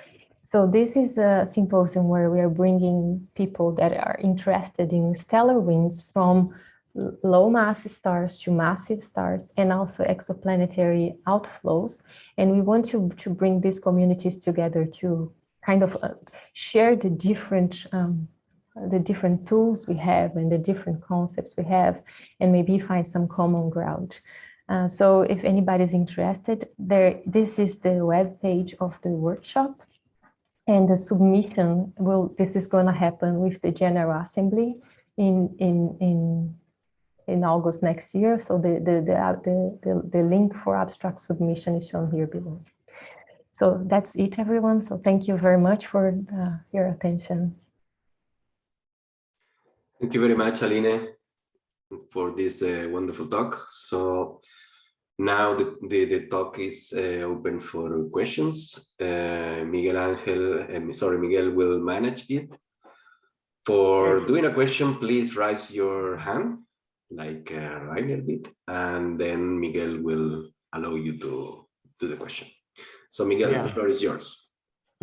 So this is a symposium where we are bringing people that are interested in stellar winds from low mass stars to massive stars and also exoplanetary outflows. And we want to, to bring these communities together to kind of uh, share the different um, the different tools we have and the different concepts we have, and maybe find some common ground. Uh, so if anybody's interested, there, this is the web page of the workshop. And the submission will, this is going to happen with the General Assembly in, in, in, in August next year. So the, the, the, the, the, the link for abstract submission is shown here below. So that's it, everyone. So thank you very much for uh, your attention. Thank you very much, Aline, for this uh, wonderful talk. So now the, the, the talk is uh, open for questions. Uh, Miguel Angel, um, sorry, Miguel will manage it. For doing a question, please raise your hand like uh, Rainer did, and then Miguel will allow you to do the question. So Miguel, yeah. the floor is yours.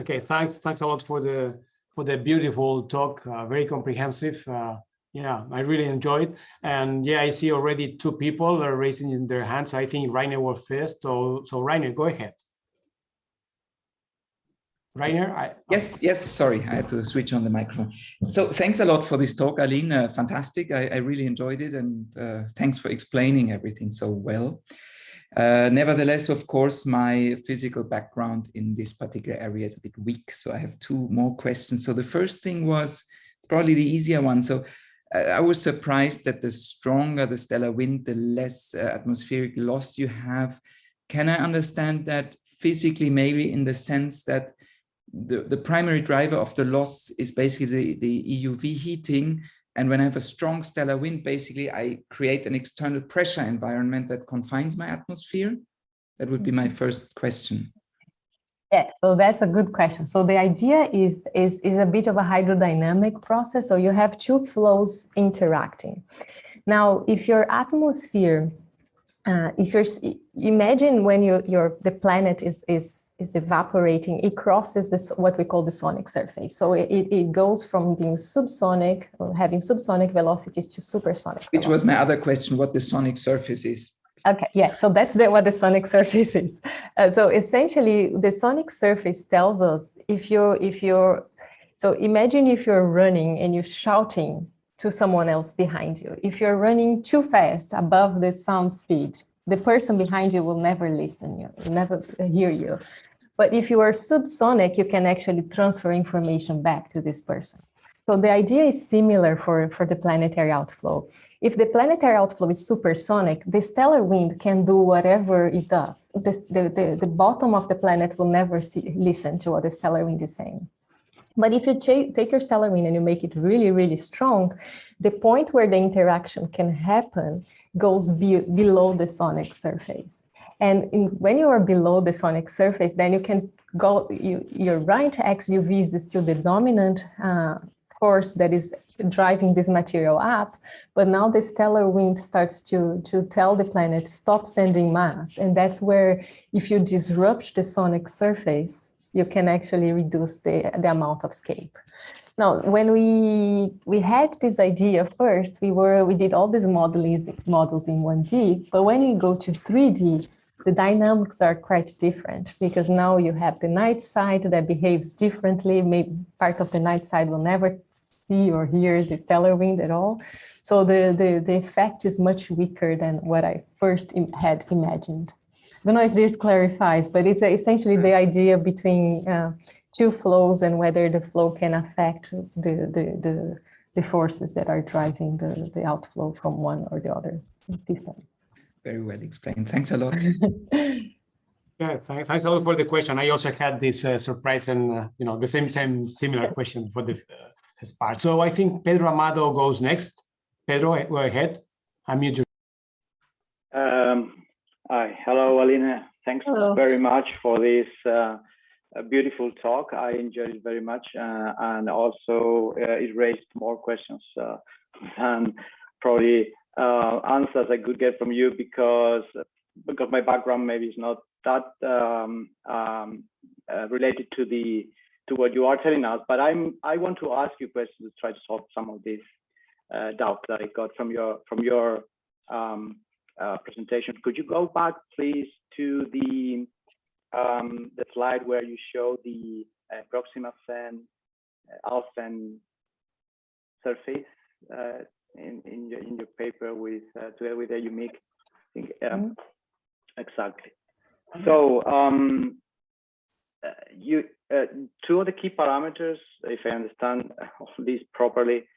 Okay, thanks. Thanks a lot for the for the beautiful talk, uh, very comprehensive. Uh, yeah, I really enjoyed. And yeah, I see already two people are raising in their hands. I think Rainer was first. So, so Rainer, go ahead. Rainer? I, yes, yes, sorry, I had to switch on the microphone. So thanks a lot for this talk, Aline. Uh, fantastic. I, I, really enjoyed it. And uh, thanks for explaining everything so well. Uh, nevertheless, of course, my physical background in this particular area is a bit weak. So I have two more questions. So the first thing was probably the easier one. So I was surprised that the stronger the stellar wind, the less uh, atmospheric loss you have. Can I understand that physically, maybe in the sense that the, the primary driver of the loss is basically the, the EUV heating. And when I have a strong stellar wind, basically I create an external pressure environment that confines my atmosphere. That would be my mm-hmm. first question. Yeah, so that's a good question. So the idea is, is, is a bit of a hydrodynamic process. So you have two flows interacting. Now, if your atmosphere, uh, if you're, imagine when you, your, the planet is, is, is evaporating, it crosses this, what we call the sonic surface. So it, it goes from being subsonic, having subsonic velocities to supersonic. Which was my other question, what the sonic surface is. Okay, yeah, so that's the, what the sonic surface is. Uh, so essentially, the sonic surface tells us if you're, if you're, so imagine if you're running and you're shouting to someone else behind you. If you're running too fast above the sound speed, the person behind you will never listen, you will never hear you. But if you are subsonic, you can actually transfer information back to this person. So the idea is similar for, for the planetary outflow. If the planetary outflow is supersonic, the stellar wind can do whatever it does. The, the, the, the bottom of the planet will never see, listen to what the stellar wind is saying. But if you take your stellar wind and you make it really, really strong, the point where the interaction can happen goes be below the sonic surface. And in, when you are below the sonic surface, then you can go, you, your right x UV is still the dominant uh, force that is driving this material up, but now the stellar wind starts to, to tell the planet, stop sending mass. And that's where if you disrupt the sonic surface, you can actually reduce the, the amount of escape. Now, when we we had this idea first, we were we did all these modeling models in 1D, but when you go to 3D, the dynamics are quite different because now you have the night side that behaves differently. Maybe part of the night side will never see or hear the stellar wind at all. So the, the, the effect is much weaker than what I first had imagined. I don't know if this clarifies, but it's essentially the idea between uh, two flows and whether the flow can affect the, the, the, the forces that are driving the, the outflow from one or the other. Very well explained. Thanks a lot. Yeah, thanks a lot for the question. I also had this uh, surprise and uh, you know the same same similar question for the uh, part. So I think Pedro Amado goes next. Pedro, go ahead. Unmute your. Um, hi, hello, Alina. Thanks hello. very much for this uh, beautiful talk. I enjoyed it very much, uh, and also uh, it raised more questions uh, than probably uh, answers I could get from you because because my background maybe is not that um, um, uh, related to the to what you are telling us. But I'm I want to ask you questions to try to solve some of these uh, doubts that I got from your from your um, presentation. Could you go back, please, to the um, the slide where you show the uh, Proxima Cen uh, Alfvén surface uh, in in your in your paper with uh, together with AU Mic. I think um, mm -hmm. exactly. So um, uh, you uh, two of the key parameters, if I understand this properly,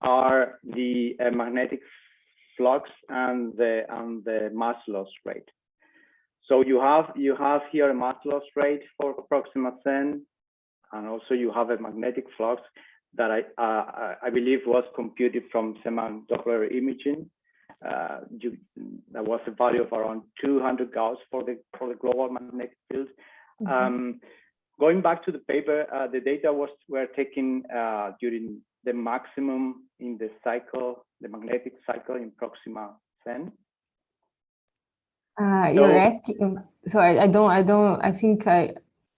are the uh, magnetic flux and the and the mass loss rate. So you have you have here a mass loss rate for Proxima Cen, and also you have a magnetic flux that I uh, I believe was computed from Zeeman Doppler imaging. Uh, you, there was a value of around 200 Gauss for the for the global magnetic field. Mm -hmm. um, going back to the paper, uh, the data was were taken uh, during the maximum in the cycle, the magnetic cycle in Proxima Cen. Uh, you're asking, so I, I don't, I don't, I think I,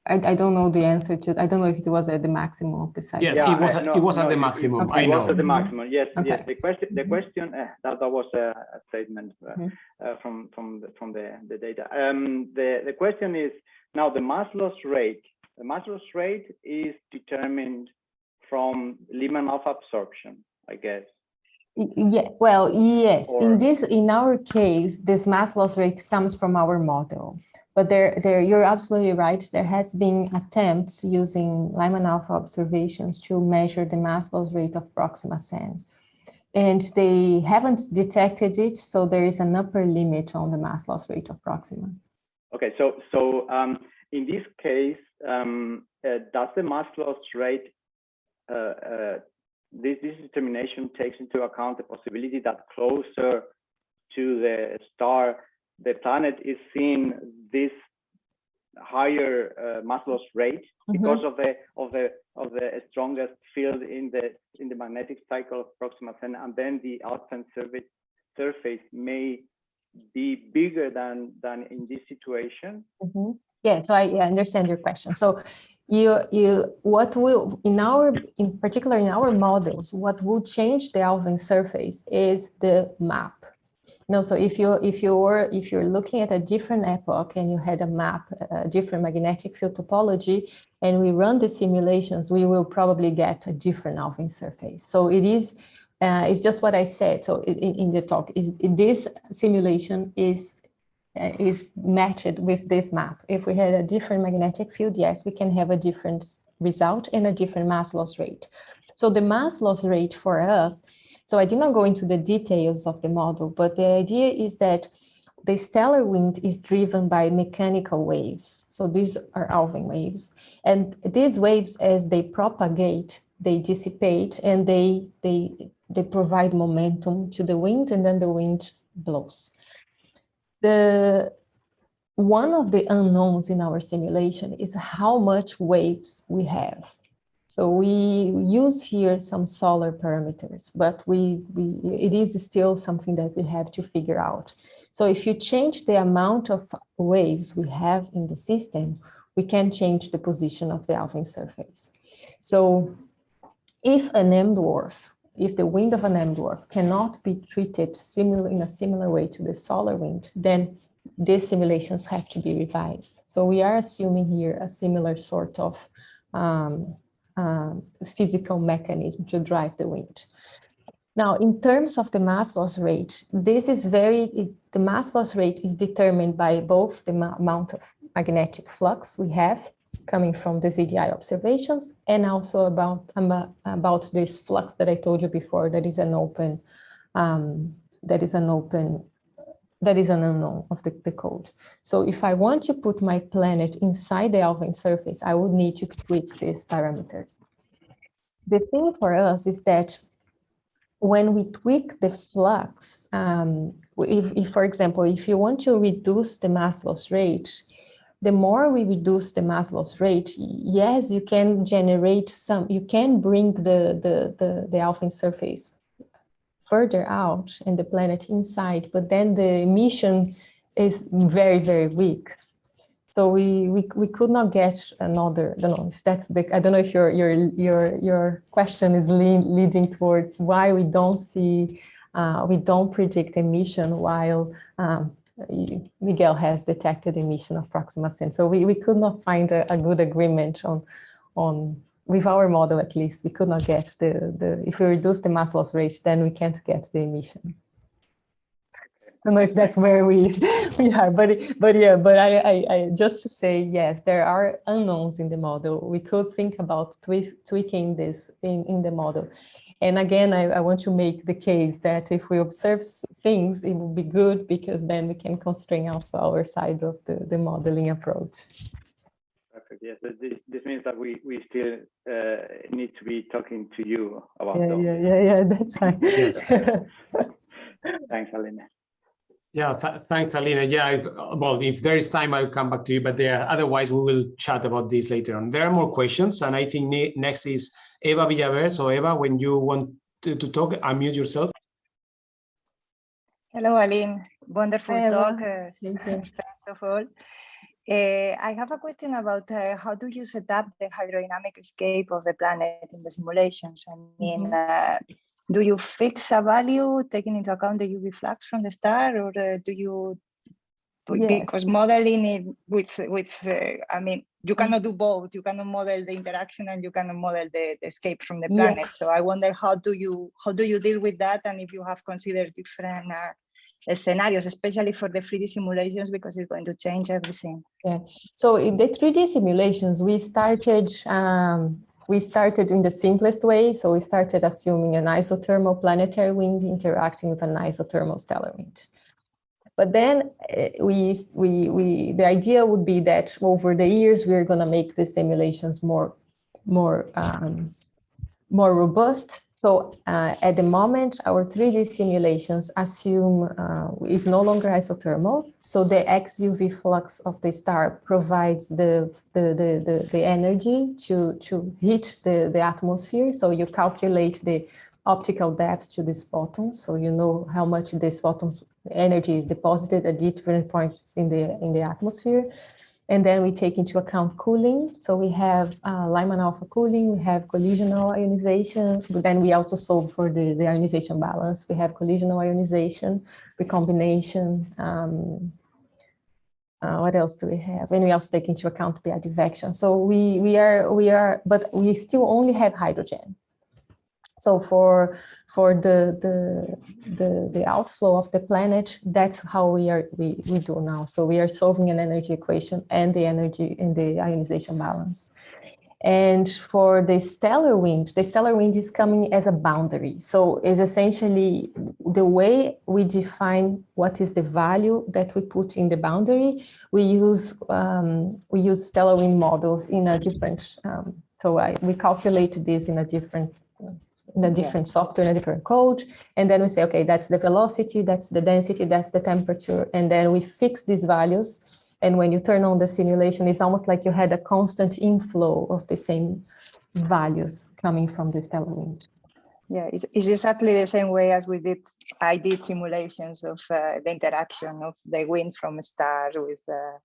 I, I don't know the answer to, it. I don't know if it was at the maximum of the site. Yes, yeah, it was, no, it was no, at the maximum, it, I know. It was at the maximum, yes, okay. yes. The question, the question, uh, that, that was a, a statement uh, mm -hmm. uh, from, from, the, from the, the data. Um, the, the question is, now the mass loss rate, the mass loss rate is determined from Lyman alpha absorption, I guess. Yeah, well, yes. Or... In this, in our case, this mass loss rate comes from our model. But there, there, you're absolutely right. There has been attempts using Lyman alpha observations to measure the mass loss rate of Proxima Cen. And they haven't detected it, so there is an upper limit on the mass loss rate of Proxima. Okay, so so um, in this case, um, uh, does the mass loss rate uh, uh, this, this determination takes into account the possibility that closer to the star, the planet is seeing this higher uh, mass loss rate mm -hmm. because of the of the of the strongest field in the in the magnetic cycle of Proxima Centauri, and then the outside surface surface may be bigger than than in this situation. Mm -hmm. Yeah, so I yeah, understand your question. So you you what will in our in particular in our models what will change the Alfvén surface is the map no so if you if you were if you're looking at a different epoch and you had a map a different magnetic field topology and we run the simulations we will probably get a different Alfvén surface so it is uh, it's just what I said so in, in the talk is this simulation is uh, is matched with this map. If we had a different magnetic field, yes, we can have a different result and a different mass loss rate. So the mass loss rate for us, so I did not go into the details of the model, but the idea is that the stellar wind is driven by mechanical waves. So these are Alfvén waves. And these waves, as they propagate, they dissipate and they, they, they provide momentum to the wind and then the wind blows the one of the unknowns in our simulation is how much waves we have. So we use here some solar parameters, but we, we it is still something that we have to figure out. So if you change the amount of waves we have in the system, we can change the position of the Alfvén surface. So if an M dwarf, if the wind of an M dwarf cannot be treated similar in a similar way to the solar wind, then these simulations have to be revised. So we are assuming here a similar sort of um, uh, physical mechanism to drive the wind. Now, in terms of the mass loss rate, this is very, it, the mass loss rate is determined by both the amount of magnetic flux we have coming from the ZDI observations and also about, about, about this flux that I told you before that is an open, um, that is an open that is an unknown of the, the code. So if I want to put my planet inside the Alfvén surface, I would need to tweak these parameters. The thing for us is that when we tweak the flux, um, if, if, for example, if you want to reduce the mass loss rate, the more we reduce the mass loss rate, yes, you can generate some, you can bring the, the, the, the Alfvén surface further out and the planet inside, but then the emission is very, very weak. So we, we, we could not get another, I don't know if that's the, I don't know if your, your, your, your question is lean, leading towards why we don't see, uh, we don't predict emission while um, Miguel has detected emission of Proxima Centauri. So we, we could not find a, a good agreement on, on with our model at least, we could not get the, the if we reduce the mass loss rate, then we can't get the emission. I don't know if that's where we we are, but but yeah, but I, I, I just to say yes, there are unknowns in the model. We could think about tweaking this in in the model, and again, I, I want to make the case that if we observe things, it will be good because then we can constrain also our side of the the modeling approach yes. This, this means that we, we still uh, need to be talking to you about yeah, Yeah, yeah, yeah, that's fine. Yes. Thanks, Alina. Yeah, th thanks, Alina. Yeah, I, well, if there is time, I'll come back to you, but there, otherwise we will chat about this later on. There are more questions, and I think ne next is Eva Villaver. So Eva, when you want to, to talk, unmute yourself. Hello, Aline. Wonderful Hi, talk, uh, first of all. Uh, I have a question about uh, how do you set up the hydrodynamic escape of the planet in the simulations? I mean, mm -hmm. uh, do you fix a value taking into account the UV flux from the star or uh, do you, yes. because modeling it with, with I mean, you cannot do both. You cannot model the interaction and you cannot model the, the escape from the planet. Yeah. So I wonder how do you, how do you deal with that? And if you have considered different uh, scenarios, especially for the 3D simulations, because it's going to change everything. Yeah. So in the 3D simulations, we started um, we started in the simplest way. So we started assuming an isothermal planetary wind interacting with an isothermal stellar wind. But then eh, we, we, we, the idea would be that over the years, we're going to make the simulations more, more, um, more robust so uh, at the moment, our 3D simulations assume uh, is no longer isothermal. So the XUV flux of the star provides the, the, the, the, the energy to, to hit the, the atmosphere. So you calculate the optical depth to these photons. So you know how much this photons energy is deposited at different points in the, in the atmosphere. And then we take into account cooling. So we have uh, Lyman alpha cooling, we have collisional ionization, but then we also solve for the, the ionization balance. We have collisional ionization, recombination. Um, uh, what else do we have? And we also take into account the advection. So we, we are, we are, but we still only have hydrogen. So for for the the the, the outflow of the planet, that's how we are we, we do now. So we are solving an energy equation and the energy in the ionization balance. And for the stellar wind, the stellar wind is coming as a boundary. So it's essentially the way we define what is the value that we put in the boundary. We use um, we use stellar wind models in a different. Um, so I, we calculate this in a different in a different software, in a different code. And then we say, okay, that's the velocity, that's the density, that's the temperature. And then we fix these values And when you turn on the simulation, it's almost like you had a constant inflow of the same values coming from the stellar wind. Yeah, it's, it's exactly the same way as we did. I did simulations of uh, the interaction of the wind from a star with uh,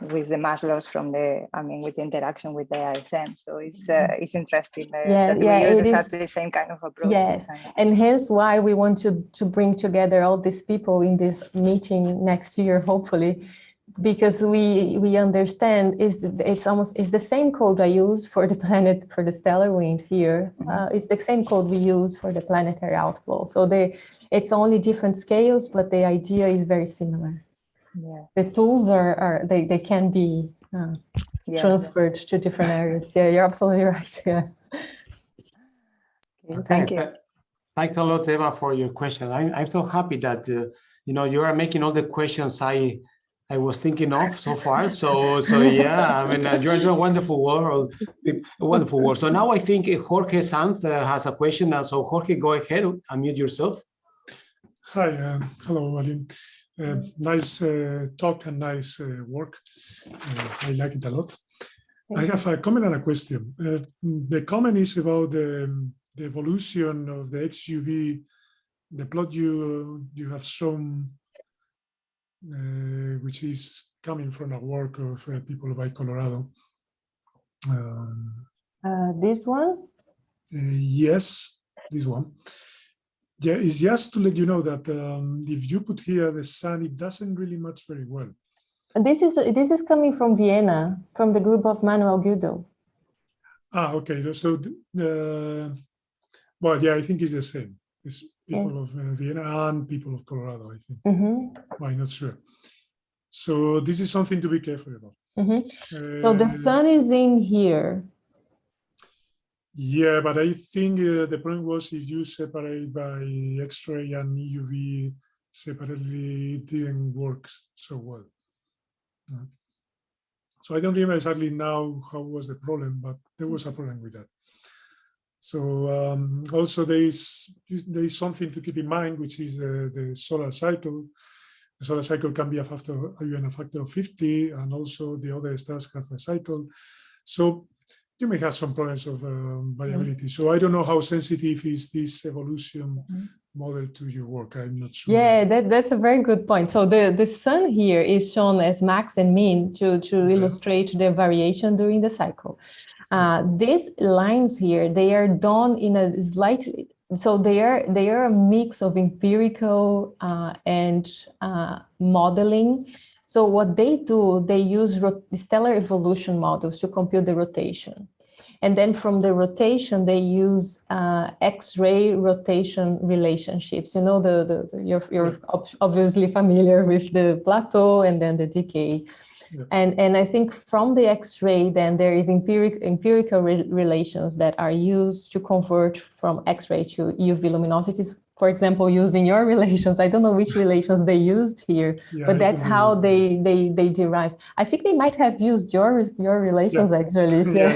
with the mass loss from the, I mean, with the interaction with the ISM. So it's uh, mm-hmm. it's interesting uh, yeah, that yeah, we use exactly the same kind of approach. Yes, and hence why we want to to bring together all these people in this meeting next year, hopefully, because we we understand is it's almost it's the same code I use for the planet for the stellar wind here. Mm-hmm. Uh, it's the same code we use for the planetary outflow. So they it's only different scales, but the idea is very similar. Yeah. The tools are are they they can be uh, yeah, transferred yeah. to different areas. Yeah, you're absolutely right. Yeah. Okay, thank you. Thanks a lot, Eva, for your question. I, I'm so happy that uh, you know you are making all the questions I I was thinking of so far. So, so yeah, I mean, uh, you're doing a wonderful work, wonderful work. So now I think Jorge Sanz uh, has a question. Uh, so Jorge, go ahead, and unmute yourself. Hi, uh, hello, Aline. Uh, nice uh, talk and nice work. I like it a lot. I have a comment and a question. the comment is about the, the evolution of the XUV, the plot you you have shown uh, which is coming from a work of uh, people by Colorado. Um, uh, this one? yes, this one. Yeah, it's just to let you know that um, if you put here the sun, it doesn't really match very well. This is this is coming from Vienna, from the group of Manuel Güdel. Ah, okay. So, uh, well, yeah, I think it's the same. It's people yeah. of uh, Vienna and people of Colorado, I think. Mm -hmm. I'm not sure. So this is something to be careful about. Mm -hmm. uh, so the sun is in here. Yeah, but I think uh, the point was if you separate by X-ray and EUV separately, it didn't work so well. Uh, so I don't remember exactly now how was the problem, but there was a problem with that. So um, also there is, there is something to keep in mind, which is the, the solar cycle. The solar cycle can be a factor, even a factor of 50, and also the other stars have a cycle. So you may have some problems of um, variability. So I don't know how sensitive is this evolution mm-hmm. model to your work. I'm not sure. Yeah, that, that's a very good point. So the, the sun here is shown as max and mean to, to illustrate the variation during the cycle. Uh, these lines here, they are done in a slightly, so they are, they are a mix of empirical uh, and uh, modeling. So what they do, they use stellar evolution models to compute the rotation. And then from the rotation, they use uh, X-ray rotation relationships. You know, the, the, the, you're, you're obviously familiar with the plateau and then the decay. And, and I think from the X-ray, then there is empiric, empirical re relations that are used to convert from X-ray to UV luminosities for example, using your relations. I don't know which relations they used here, yeah, but that's how they, they they derive. I think they might have used your your relations yeah. actually. Yeah,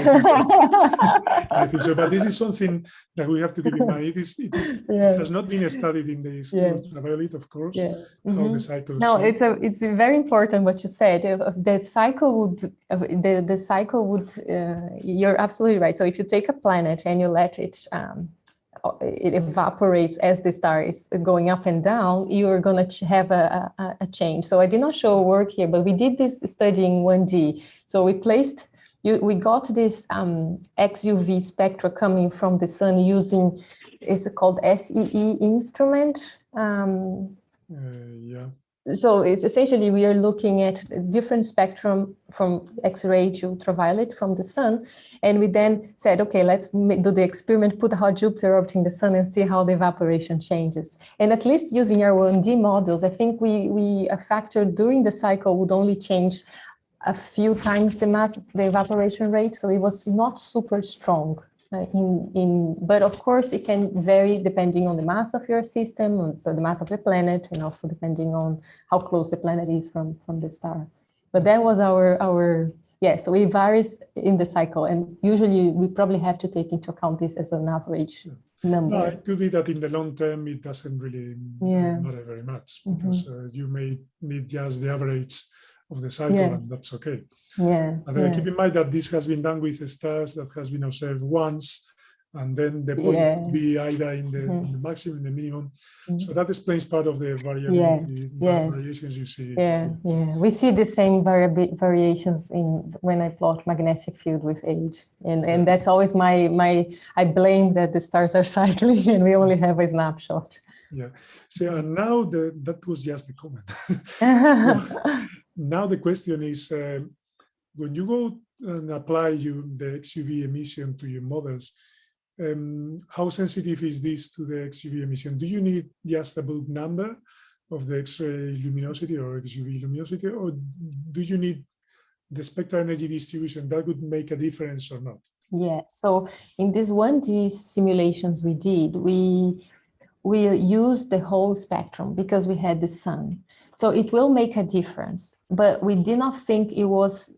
I think so, but this is something that we have to keep in mind. It is it, is, it has not been studied in the ultraviolet, of course. Yeah. Mm -hmm. How the cycle. No, it's a it's very important what you said. The cycle would the the cycle would. Uh, you're absolutely right. So if you take a planet and you let it um, it evaporates as the star is going up and down, you're going to have a, a, a, change. So I did not show work here, but we did this study in 1D. So we placed, you, we got this um, XUV spectra coming from the sun using, it's called SEE instrument. Um, uh, yeah so it's essentially we are looking at different spectrum from X-ray to ultraviolet from the sun. And we then said, okay, let's do the experiment, put hot Jupiter orbiting the sun and see how the evaporation changes. And at least using our 1D models, I think we, we a factor during the cycle would only change a few times the mass, the evaporation rate. So it was not super strong. Uh, in, in, but of course it can vary depending on the mass of your system, the mass of the planet, and also depending on how close the planet is from, from the star. But that was our, our yeah, so it varies in the cycle, and usually we probably have to take into account this as an average number. No, it could be that in the long term it doesn't really yeah. matter very much mm-hmm. because mm -hmm. uh, you may need just the average of the cycle, Yeah. and that's okay. Yeah. And then yeah. keep in mind that this has been done with stars that has been observed once, and then the point Yeah. be either in the, Mhm. in the maximum, the minimum. Mhm. So that explains part of the variability, yes. variations you see. Yeah, yeah. We see the same variabi- variations in when I plot magnetic field with age, and and that's always my my. I blame that the stars are cycling and we only have a snapshot. Yeah. So and now the that was just the comment. now the question is, um, when you go and apply you the XUV emission to your models, um, how sensitive is this to the XUV emission? Do you need just a bulk number of the X-ray luminosity or XUV luminosity, or do you need the spectral energy distribution that would make a difference or not? Yeah, so in these 1D simulations we did, we we used the whole spectrum because we had the sun. So it will make a difference, but we did not think it was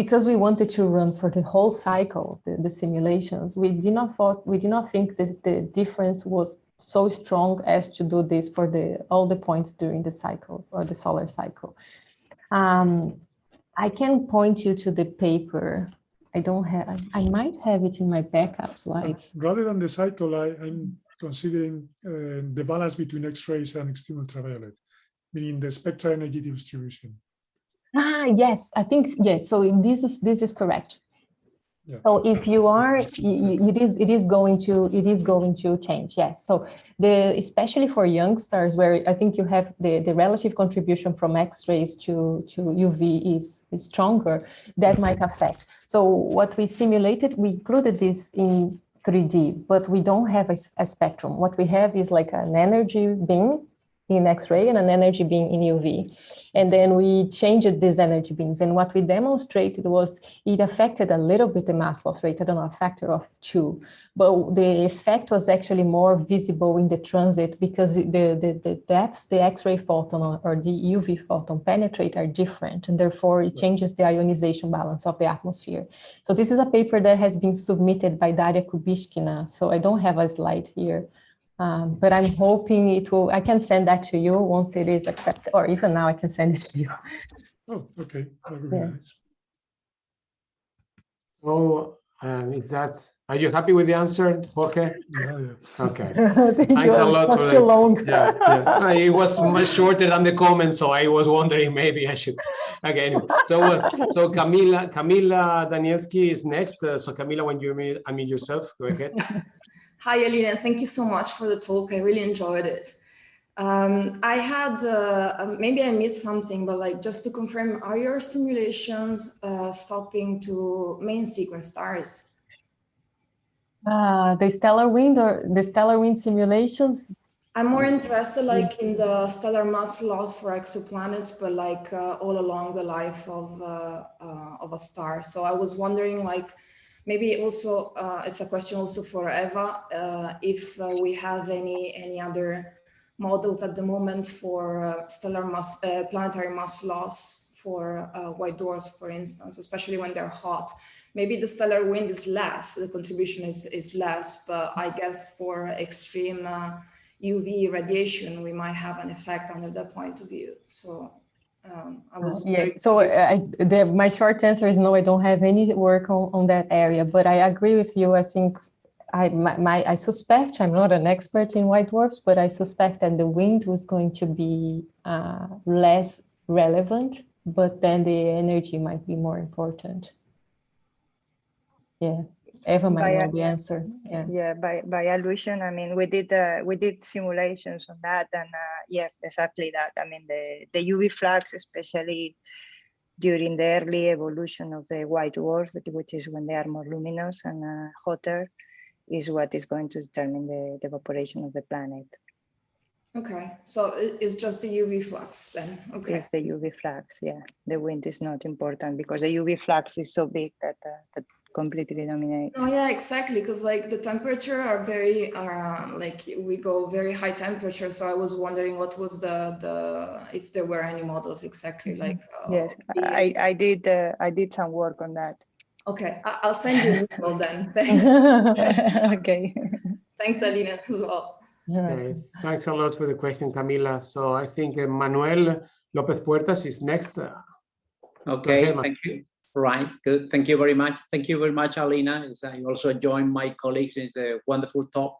because we wanted to run for the whole cycle, the, the simulations, we did not thought we did not think that the difference was so strong as to do this for the all the points during the cycle or the solar cycle. Um, I can point you to the paper I don't have, I, I might have it in my backup slides. Rather than the cycle, I, I'm considering uh, the balance between X-rays and extreme ultraviolet, meaning the spectral energy distribution. Ah, yes, I think, yes, so this is, this is correct. Yeah. So if you are, that's- y- y- it is, it is going to, it is going to change, yes. So the, especially for young stars where I think you have the, the relative contribution from X-rays to, to UV is, is stronger, that might affect. So what we simulated, we included this in 3D, but we don't have a spectrum. What we have is like an energy beam in X-ray and an energy beam in UV. And then we changed these energy beams. And what we demonstrated was it affected a little bit the mass loss rate, I don't know, a factor of two. But the effect was actually more visible in the transit because the, the, the depths the X-ray photon or- or the UV photon penetrate are different. And therefore it changes the ionization balance of the atmosphere. So this is a paper that has been submitted by Daria Kubyshkina. So I don't have a slide here. Um, but I'm hoping it will, I can send that to you once it is accepted, or even now I can send it to you. Oh, okay, that would be Yeah. nice. So um, is that, are you happy with the answer, Jorge? Yeah, yeah. Okay. Thanks a lot for too the- long. Yeah, yeah. It was much shorter than the comment, so I was wondering maybe I should. Okay, anyway. So, uh, so Camila, Camila Danielski is next. Uh, So Camila, when you meet, I mean yourself, go ahead. Hi, Alina. Thank you so much for the talk. I really enjoyed it. Um, I had, uh, uh, maybe I missed something, but like just to confirm, are your simulations uh, stopping to main sequence stars? Ah, the stellar wind or the stellar wind simulations. I'm more interested like in the stellar mass loss for exoplanets, but like uh, all along the life of, uh, uh, of a star. So I was wondering like, maybe also, uh, it's a question also for Eva, uh, if uh, we have any, any other models at the moment for uh, stellar mass, uh, planetary mass loss for uh, white dwarfs, for instance, especially when they're hot. Maybe the stellar wind is less, the contribution is, is less, but I guess for extreme UV radiation, we might have an effect under that point of view. So um, I was Yeah, so I, the, my short answer is no, I don't have any work on, on that area, but I agree with you. I think I, my, my, I suspect, I'm not an expert in white dwarfs, but I suspect that the wind was going to be uh, less relevant, but then the energy might be more important. Yeah, Eva might know the answer. Yeah. Yeah, by by allusion, I mean we did uh, we did simulations on that, and uh, yeah, exactly that. I mean the the UV flux, especially during the early evolution of the white dwarf, which- which is when they are more luminous and uh, hotter, is what is going to determine the, the evaporation of the planet. Okay, so it's just the UV flux then, okay. It's the UV flux. Yeah, the wind is not important because the UV flux is so big that uh, that completely dominates. Oh yeah, exactly. Because like the temperature are very, uh, like we go very high temperature. So I was wondering what was the the if there were any models exactly Mm-hmm. like. uh, Yes, I I did uh, I did some work on that. Okay, I- I'll send you an email then. Thanks. okay. Thanks, Alina, as well. Yeah. Okay, Thanks a lot for the question, Camila. So I think uh, Manuel Lopez Puertas is next. Okay, thank you. Right, good. Thank you very much. Thank you very much, Alina. I also join my colleagues. It's a wonderful talk.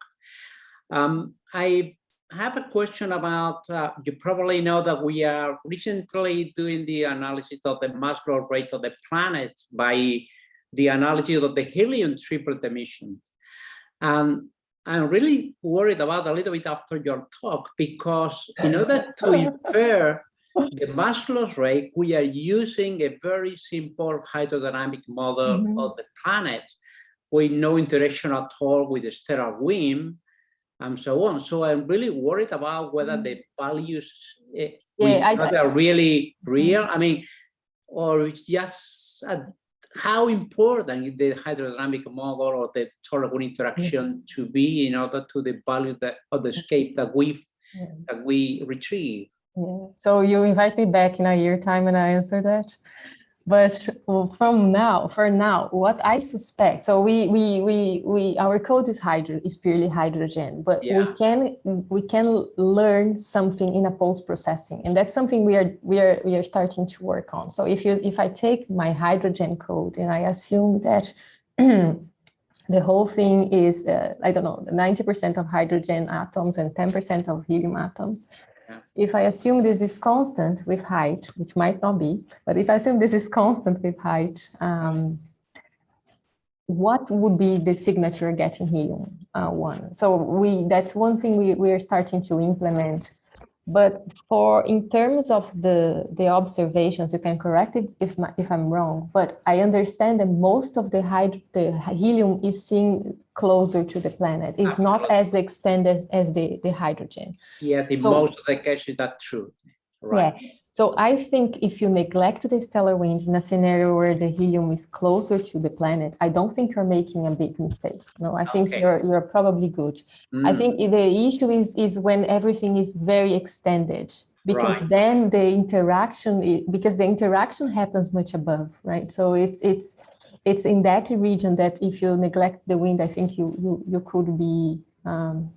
Um, I have a question about, uh, you probably know that we are recently doing the analysis of the mass growth rate of the planet by the analysis of the helium triplet emission. And I'm really worried about a little bit after your talk, because in order to infer the mass loss rate, we are using a very simple hydrodynamic model mm -hmm. of the planet with no interaction at all with the stellar wind and so on. So I'm really worried about whether the values eh, yeah, I, are really real. I mean, or it's just uh, how important is the hydrodynamic model or the tolerable interaction mm-hmm. to be in order to the value that of the scape that we yeah. Mm-hmm. that we retrieve. Yeah. So you invite me back in a year time and I answer that. But from now, for now, what I suspect, so we, we, we, we, our code is hydro, is purely hydrogen, but yeah. we can, we can learn something in a post processing, and that's something we are, we are, we are starting to work on. So if you, if I take my hydrogen code and I assume that the whole thing is, uh, I don't know, 90% of hydrogen atoms and 10% of helium atoms, if I assume this is constant with height, which might not be, but if I assume this is constant with height, um, what would be the signature getting helium uh, one? So we that's one thing we, we are starting to implement but for in terms of the the observations, you can correct it if my, if I'm wrong. But I understand that most of the hyd the helium is seen closer to the planet. It's not as extended as, as the the hydrogen. Yes, in so, most of the cases that's true. Right. Yeah. So I think if you neglect the stellar wind in a scenario where the helium is closer to the planet, I don't think you're making a big mistake. No, I think okay. you're you're probably good. Mm. I think the issue is is when everything is very extended because right. then the interaction because the interaction happens much above, right? So it's it's it's in that region that if you neglect the wind, I think you you you could be um,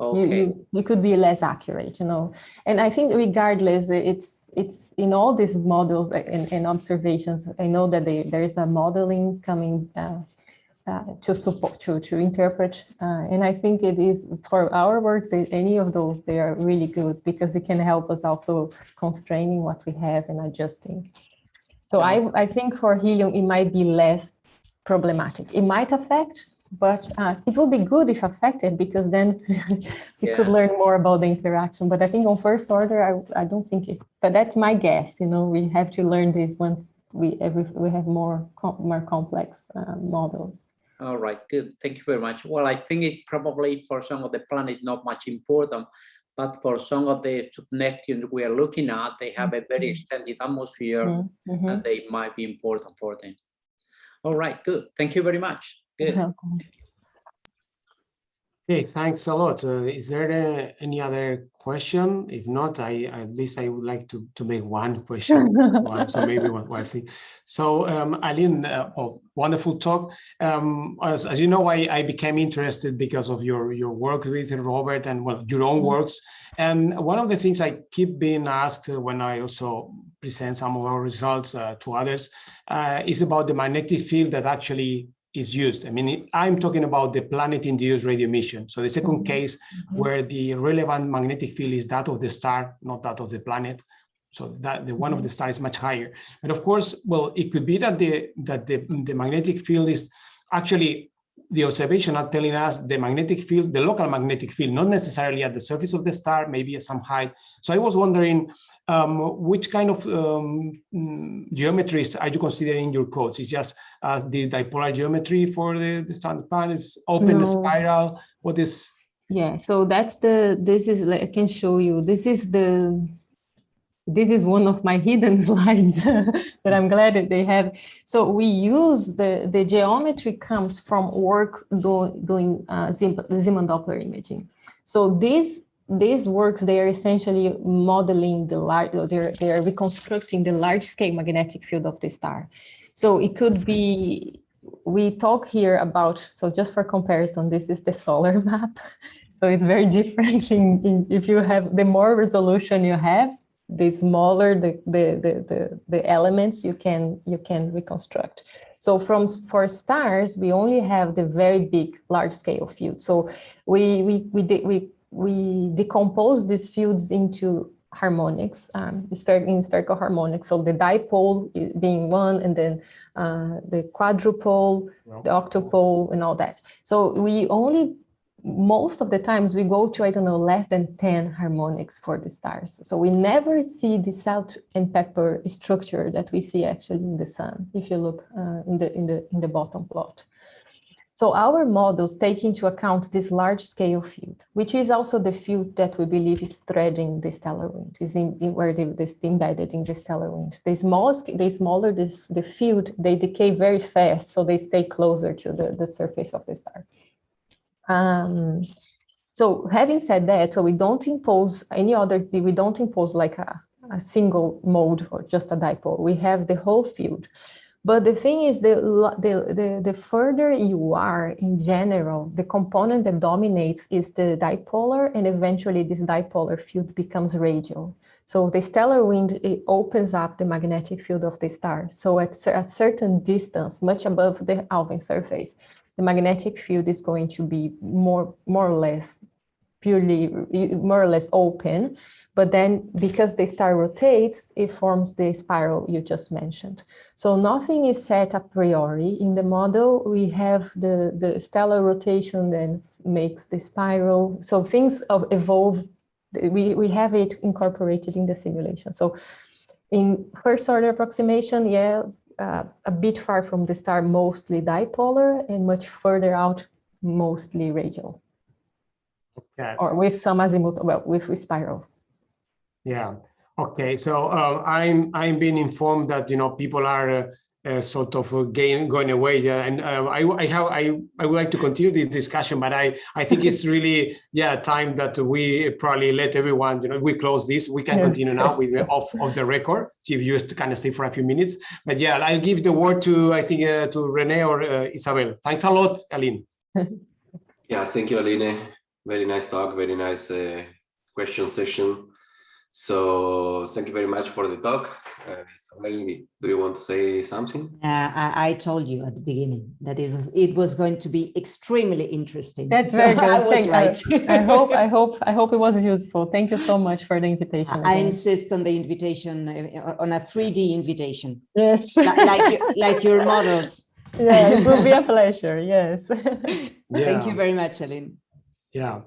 Okay. You, you, you, could be less accurate, you know. And I think regardless, it's it's in all these models and, and observations, I know that they, there is a modeling coming uh, uh, to support, to, to interpret. Uh, and I think it is for our work, that any of those, they are really good because it can help us also constraining what we have and adjusting. So I, I think for helium, it might be less problematic. It might affect, but uh, it will be good if affected because then we yeah. could learn more about the interaction. But I think on first order, I, I don't think it, but that's my guess, you know, we have to learn this once we, every, we have more, com more complex uh, models. All right, good. Thank you very much. Well, I think it's probably for some of the planet not much important, but for some of the Neptune we are looking at, they have a very mm-hmm. extended atmosphere mm -hmm. and they might be important for them. All right, good. Thank you very much. Good. Okay, thanks a lot. Uh, is there uh, any other question? If not, I at least I would like to to make one question. one, so maybe one, one thing. So, um, Aline, uh, oh, wonderful talk. Um, as, as you know, I, I became interested because of your your work with Robert and well your own mm-hmm. works. And one of the things I keep being asked when I also present some of our results uh, to others uh, is about the magnetic field that actually is used. I mean, I'm talking about the planet-induced radio emission. So the second mm-hmm. case mm-hmm. where the relevant magnetic field is that of the star, not that of the planet. So that the one of mm-hmm. the star is much higher. And of course, well, it could be that the that the, the magnetic field is actually the observation are telling us the magnetic field, the local magnetic field, not necessarily at the surface of the star, maybe at some height. So I was wondering um, which kind of um, mm, geometries are you considering in your codes? Is just uh, the dipolar geometry for the, the standard panels, open no. spiral? What is? Yeah, so that's the, this is, I can show you, this is the this is one of my hidden slides that I'm glad that they have. So we use the, the geometry comes from work do, doing uh, Zeeman Doppler imaging. So these these works, they are essentially modeling the large, they're, they're reconstructing the large scale magnetic field of the star. So it could be, we talk here about, so just for comparison, this is the solar map. So it's very different in, in, if you have, the more resolution you have, the smaller the, the, the, the, the elements you can, you can reconstruct. So from for stars, we only have the very big, large scale field. So we we we we we decompose these fields into harmonics, um, in spherical harmonics. So the dipole being one, and then uh, the quadrupole, the octupole, and all that. So we only most of the times we go to, I don't know, less than 10 harmonics for the stars. So we never see the salt and pepper structure that we see actually in the sun, if you look uh, in, the, in, the, in the bottom plot. So our models take into account this large scale field, which is also the field that we believe is threading the stellar wind, is in, in where they, they embedded in the stellar wind. The, small, the smaller this, the field, they decay very fast, so they stay closer to the, the surface of the star. Um, so having said that, so we don't impose any other, we don't impose like a, a single mode or just a dipole. We have the whole field. But the thing is, the, the, the, the, further you are in general, the component that dominates is the dipolar, and eventually this dipolar field becomes radial. So the stellar wind, it opens up the magnetic field of the star. So at a certain distance, much above the Alfvén surface, the magnetic field is going to be more, more or less purely, more or less open. But then because the star rotates, it forms the spiral you just mentioned. So nothing is set a priori. In the model, we have the, the stellar rotation then makes the spiral. So things evolve, we, we have it incorporated in the simulation. So in first order approximation, yeah, uh, a bit far from the star, mostly dipolar, and much further out, mostly radial. Okay. Or with some azimuth, well, with, with spiral. Yeah. Okay. So uh, I'm I'm being informed that you know people are uh, uh, sort of gain, going away. Yeah, and uh, I, I have I, I would like to continue this discussion, but I I think it's really yeah time that we probably let everyone you know we close this. We can yes, continue now yes. with off of the record if you just kind of stay for a few minutes. But yeah, I'll give the word to I think uh, to Rene or uh, Isabel. Thanks a lot, Aline. yeah, thank you, Aline. Very nice talk. Very nice uh, question session. So thank you very much for the talk. Uh, do you want to say something? Uh, I, I, told you at the beginning that it was it was going to be extremely interesting. That's so very good. I was right. I, I, hope I hope I hope it was useful. Thank you so much for the invitation. I insist on the invitation uh, on a 3D invitation. Yes, like like your, like your models. Yeah, it will be a pleasure. Yes. Yeah. Thank you very much, Aline. Yeah.